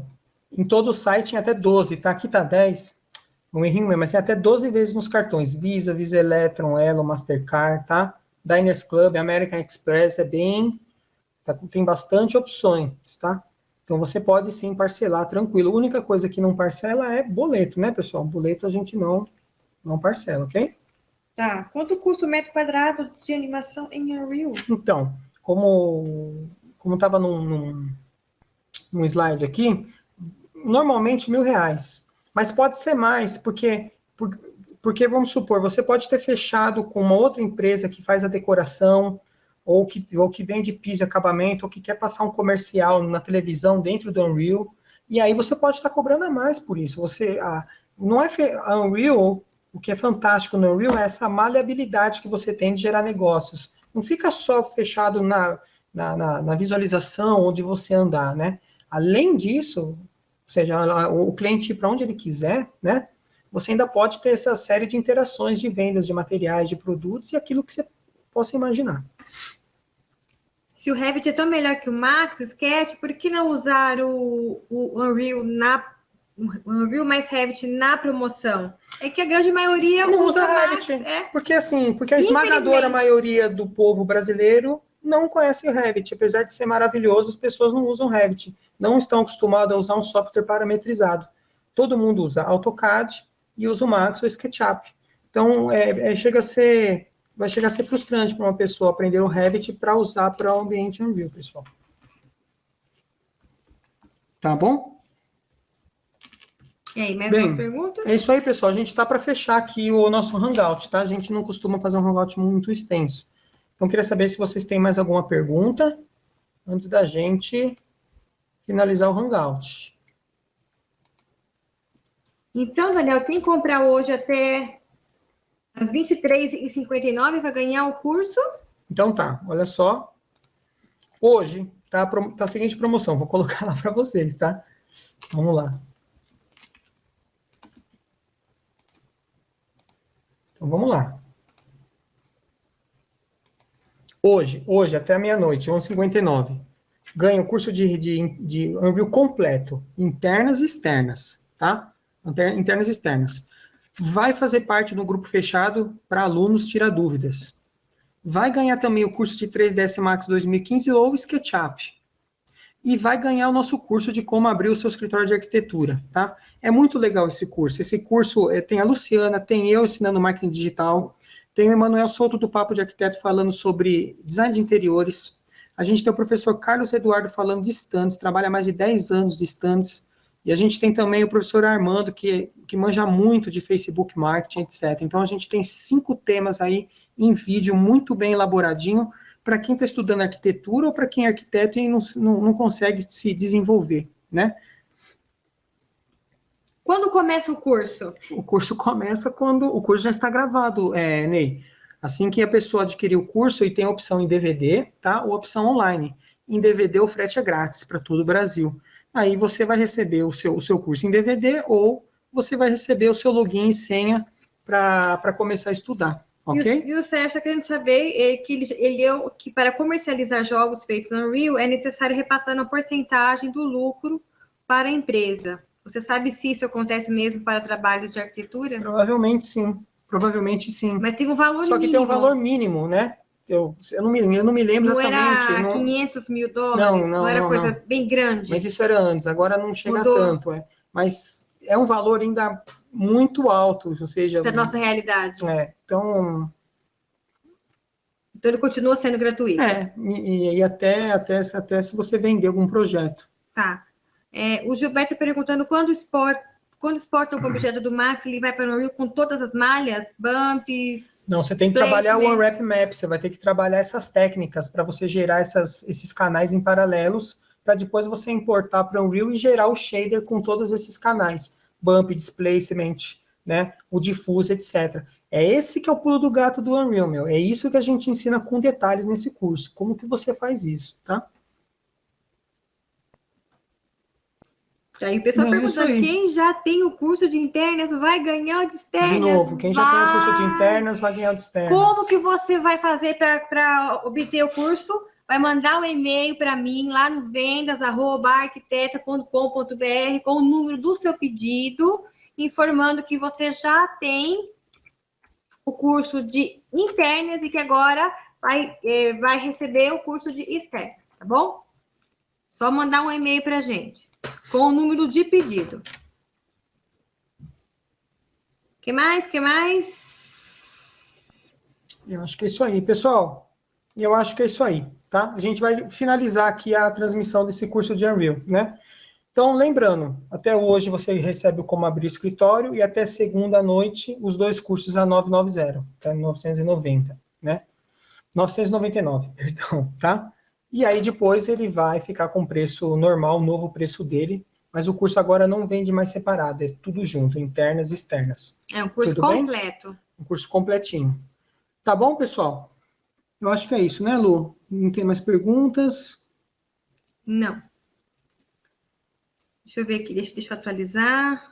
S1: em todo o site tem até 12, tá? Aqui tá 10, um errinho mesmo, mas tem até 12 vezes nos cartões. Visa, Visa Electron, Elo, Mastercard, tá? Diners Club, American Express, é bem... Tá, tem bastante opções, tá? Então você pode sim parcelar tranquilo. A única coisa que não parcela é boleto, né, pessoal? Boleto a gente não, não parcela, ok?
S2: Tá. Quanto custa o metro quadrado de animação em Unreal?
S1: Então, como como estava num, num, num slide aqui, normalmente mil reais. Mas pode ser mais, porque, porque, vamos supor, você pode ter fechado com uma outra empresa que faz a decoração, ou que, ou que vende piso e acabamento, ou que quer passar um comercial na televisão dentro do Unreal, e aí você pode estar cobrando a mais por isso. Você, a, não é a Unreal, o que é fantástico no Unreal é essa maleabilidade que você tem de gerar negócios. Não fica só fechado na, na, na, na visualização onde você andar, né? Além disso, ou seja, o cliente ir para onde ele quiser, né? você ainda pode ter essa série de interações de vendas de materiais, de produtos e aquilo que você possa imaginar.
S2: Se o Revit é tão melhor que o Max, o Sketch, por que não usar o, o Unreal na o Unreal mais Revit na promoção? É que a grande maioria
S1: não
S2: usa,
S1: usa
S2: Max,
S1: Revit.
S2: é.
S1: Porque assim, porque a esmagadora maioria do povo brasileiro não conhece o Revit. Apesar de ser maravilhoso, as pessoas não usam Revit. Não estão acostumadas a usar um software parametrizado. Todo mundo usa AutoCAD e usa o Max ou SketchUp. Então, é, é, chega a ser, vai chegar a ser frustrante para uma pessoa aprender o Revit para usar para o ambiente Unreal, pessoal. Tá bom?
S2: E aí, mais
S1: Bem,
S2: algumas perguntas?
S1: É isso aí, pessoal. A gente está para fechar aqui o nosso Hangout, tá? A gente não costuma fazer um Hangout muito extenso. Então, queria saber se vocês têm mais alguma pergunta antes da gente finalizar o Hangout.
S2: Então, Daniel, quem comprar hoje até às 23h59 vai ganhar o curso?
S1: Então tá, olha só. Hoje tá tá a seguinte promoção, vou colocar lá para vocês, tá? Vamos lá. Então vamos lá. Hoje, hoje até meia-noite, 11h59, ganha o curso de, de, de completo, internas e externas, tá? Inter- Internas e externas. Vai fazer parte do grupo fechado para alunos tirar dúvidas. Vai ganhar também o curso de 3ds Max 2015 ou SketchUp. E vai ganhar o nosso curso de como abrir o seu escritório de arquitetura, tá? É muito legal esse curso. Esse curso eh, tem a Luciana, tem eu ensinando marketing digital, tem o Emanuel Souto do Papo de Arquiteto falando sobre design de interiores. A gente tem o professor Carlos Eduardo falando de stands, trabalha mais de 10 anos de stands. E a gente tem também o professor Armando, que, que manja muito de Facebook Marketing, etc. Então, a gente tem cinco temas aí em vídeo, muito bem elaboradinho, para quem está estudando arquitetura ou para quem é arquiteto e não, não, não consegue se desenvolver, né?
S2: Quando começa o curso?
S1: O curso começa quando o curso já está gravado, é, Ney. Assim que a pessoa adquirir o curso e tem a opção em DVD, tá? Ou opção online. Em DVD o frete é grátis para todo o Brasil. Aí você vai receber o seu, o seu curso em DVD ou você vai receber o seu login e senha para começar a estudar,
S2: E o,
S1: ok?
S2: e o Sérgio está querendo saber é, que, ele, ele é que para comercializar jogos feitos no Unreal é necessário repassar uma porcentagem do lucro para a empresa. Você sabe se isso acontece mesmo para trabalhos de arquitetura?
S1: Provavelmente sim. Provavelmente sim.
S2: Mas tem um valor
S1: Só que
S2: mínimo.
S1: tem um valor mínimo, né? Eu, eu, não, me, eu não me lembro
S2: Não
S1: exatamente.
S2: era
S1: não-
S2: 500 mil dólares?
S1: Não,
S2: Não,
S1: não,
S2: era coisa bem grande?
S1: Mas isso era antes, agora não chega
S2: Mudou.
S1: tanto, é. Mas é um valor ainda muito alto, ou seja,
S2: Da nossa realidade.
S1: é, então,
S2: Então ele continua sendo gratuito.
S1: é, e, e até, até, até se você vender algum projeto.
S2: Tá. É, o Gilberto perguntando quando exporta, quando exporta o objeto do Max, ele vai para o Unreal com todas as malhas, bumps.
S1: Não, você tem que trabalhar o. Unwrap Map, você vai ter que trabalhar essas técnicas para você gerar essas, esses canais em paralelos, para depois você importar para o Unreal e gerar o shader com todos esses canais, bump, displacement, né, o diffuse, etc. É esse que é o pulo do gato do Unreal, meu. É isso que a gente ensina com detalhes nesse curso. Como que você faz isso, tá?
S2: Aí o pessoal
S1: Não, é aí.
S2: quem já tem o curso de internas vai ganhar o de externas?
S1: De novo, quem já tem o curso de
S2: Vai.
S1: internas vai ganhar o de externas.
S2: Como que você vai fazer para obter o curso? Vai mandar um e-mail para mim lá no vendas@arquiteta.com.br com o número do seu pedido, informando que você já tem o curso de internas e que agora vai, eh, vai receber o curso de externas, tá bom? Só mandar um e-mail para gente com o número de pedido. que mais? que mais?
S1: Eu acho que é isso aí, pessoal. Eu acho que é isso aí, tá? A gente vai finalizar aqui a transmissão desse curso de Unreal, né? Então, lembrando, até hoje você recebe o como abrir o escritório e até segunda noite os dois cursos a 990, tá? 990, né? 999, perdão, tá? E aí depois ele vai ficar com o preço normal, o novo preço dele, mas o curso agora não vende mais separado, é tudo junto, internas e externas.
S2: É um curso
S1: Tudo bem?
S2: completo.
S1: Um curso completinho. Tá bom, pessoal? Eu acho que é isso, né, Lu? Não tem mais perguntas?
S2: Não. Deixa eu ver aqui, deixa, deixa eu atualizar.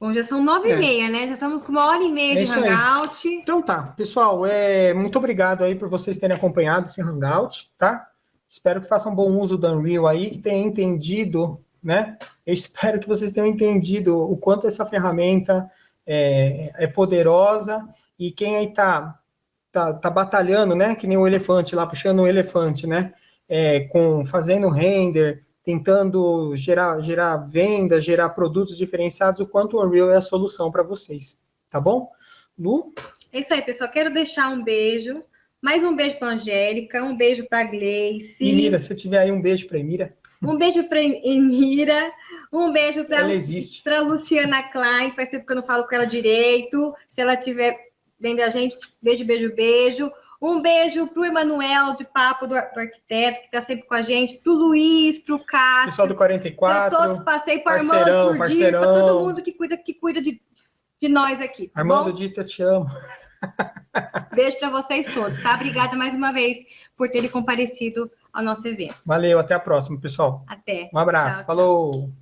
S2: Bom, já são nove
S1: É.
S2: e meia, né? Já estamos com uma hora e meia
S1: É
S2: de
S1: isso aí.
S2: hangout.
S1: Então tá, pessoal, é, muito obrigado aí por vocês terem acompanhado esse Hangout, tá? Espero que façam bom uso do Unreal aí, que tenham entendido, né? Eu espero que vocês tenham entendido o quanto essa ferramenta é, é poderosa e quem aí tá, tá, tá batalhando, né? Que nem o elefante lá, puxando o elefante, né? É, com, fazendo render, tentando gerar, gerar venda, gerar produtos diferenciados, o quanto o Unreal é a solução para vocês, tá bom? Lu?
S2: É isso aí, pessoal. Quero deixar um beijo. Mais um beijo para Angélica, um beijo para Gleice,
S1: E Mira, se tiver aí um beijo para Emira,
S2: um beijo para Emira, um beijo para Luciana Klein, faz tempo que eu não falo com ela direito. Se ela estiver vendo a gente, beijo, beijo, beijo. Um beijo para o Emanuel de Papo do, do Arquiteto, que está sempre com a gente, para o Luiz, para o
S1: Pessoal
S2: Cássio,
S1: do
S2: para
S1: 44,
S2: todos, passei para
S1: parceirão,
S2: Armando, para
S1: parceirão.
S2: todo mundo que cuida, que cuida de, de nós aqui. Tá
S1: Armando
S2: bom?
S1: Dito, eu te amo.
S2: Beijo para vocês todos, tá? Obrigada mais uma vez por terem comparecido ao nosso evento.
S1: Valeu, até a próxima, pessoal.
S2: Até.
S1: Um abraço,
S2: Tchau, tchau.
S1: falou!